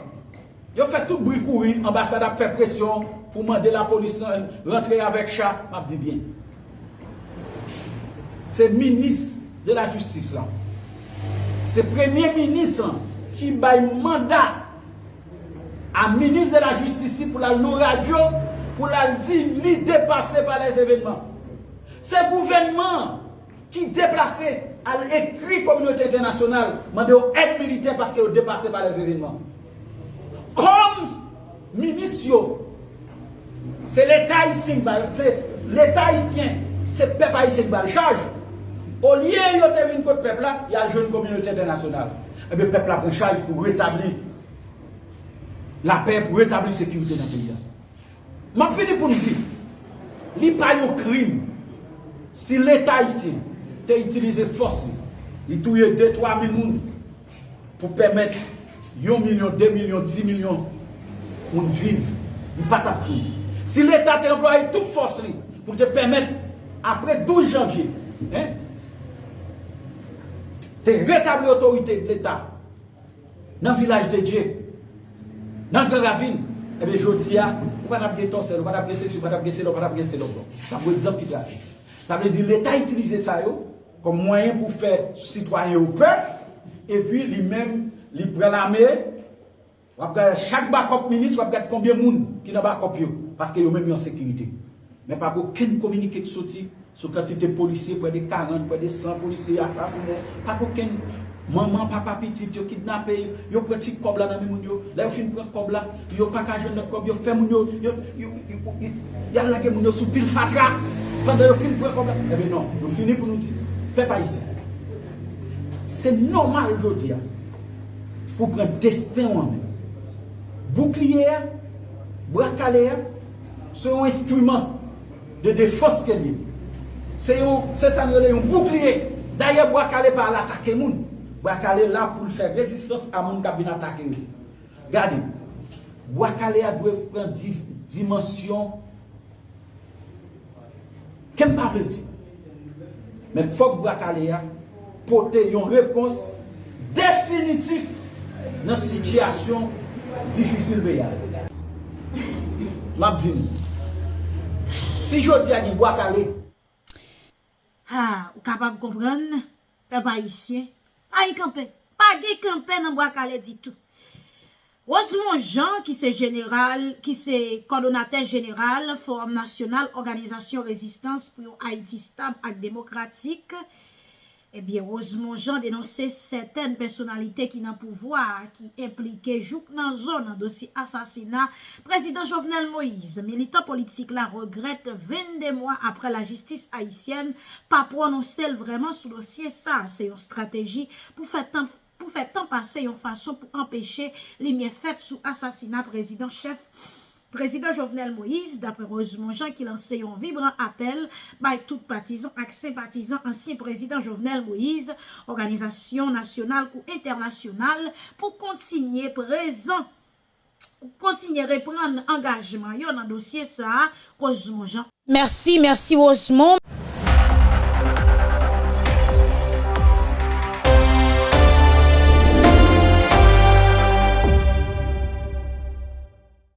Yo fè tout brou koui, ambasada fè presyon, pou mande la polis nan, rentre avèk chak, mabdi bien. c'est ministre de la justice. C'est premier ministre qui bail mandat à ministre de la justice pour la radio pour la dire dépasser par les événements. C'est le gouvernement qui déplacé à l'écrit communauté internationale, mandé aux aide militaire parce qu'ils ont dépassé par les événements. Comme ministre, c'est l'État haïtien, c'est l'État c'est le peuple haïtien qui charge. O liye yo te vin kote pep la, ya jouni kominyote denasyonale. Ebe pep la pou chayf pou retabli la pep, pou retabli sekyouti nan pe diyan. Man fini pou nou di, li pa yon krim, si l'Etat yisi te itilize fosli, li touye 2-3 min moun pou pemet yon milyon, 2 milyon, 10 milyon pou n'viv, ni pa ta pri. Si l'Etat te employe tout fosli pou te pemet apre 12 janvye, he? Te retabli otorite l'Etat. Nan vilaj de Dje. Nan gen ravin. Ebe jodi ya. Ou pa nap gese to se lo. Ou pa nap gese si. Ou pa nap gese lo. Ou pa nap gese se lo. Sa mwen dizan ki ravin. Sa mwen di l'Etat itilize sa yo. Kom mwayen pou fe. Citoyen ou pe. E pi li men. Li prelame. Chak bakop minist. Wap get konbyen moun. Ki nan bakop yo. Paske yo men mi an sekirite. Men pa go ken komunike kisoti. So kwen ti te polisi, pwede 40, pwede 100, polisi, asasine, pa kouken maman, papa petit, yo kidnapè, yo pritik kob la nan mi moun diyo, la yo fin pran kob la, yo paka jen lè kob, yo fè moun diyo, yo yal la ke moun diyo sou pil fatra, pande yo fin pran kob la, ebe eh non, yo fini pou nou ti, plek pa yise. Se normal yo diyan, pou pran desten wane, bouklier, brakalè, sou instrument de defons kemi, Se yon se sanyele yon koukliye Daye Bwakale pa alatake moun Bwakale la pou fè rezistans A moun kabina atake moun Gade, Bwakale a dwe Pren dimensyon Ken pa vredi Men fok Bwakale a Pote yon rekons Definitif Nan sityasyon Difisil be yare Mabzine Si jodi an yon Bwakale A, ou kapap kompran, pe pa isye, pa yi kampen, pa gey kampen nan wak ale ditou. Ose moun jan ki se general, ki se kolonate general, Forum Nasional Organizasyon Rezistans pou yo Haiti Stab ak Demokratik, Ebyen, eh ozmon jan denonse seten personalite ki nan pouvoi a ki implike jouk nan zon an dosi asasina. Prezident Jovenel Moïse, militan politik la rogret 20 de mwa apre la jistis Haitien, pa pou anonse l vreman sou dosi e sa. Se yon strategi pou fe tan pase yon fason pou empèche li mye fet sou asasina prezident chef. Prezident Jovenel Moïse, d'apre Rosemont-Jean ki lansè yon vibran apel, bay tout patizan ak se patizan ansi prezident Jovenel Moïse, organizasyon nasyonal ou internasyonal pou kontinye prezant, kontinye repran angajman yon an dosye sa, Rosemont-Jean. Mersi, mersi Rosemont.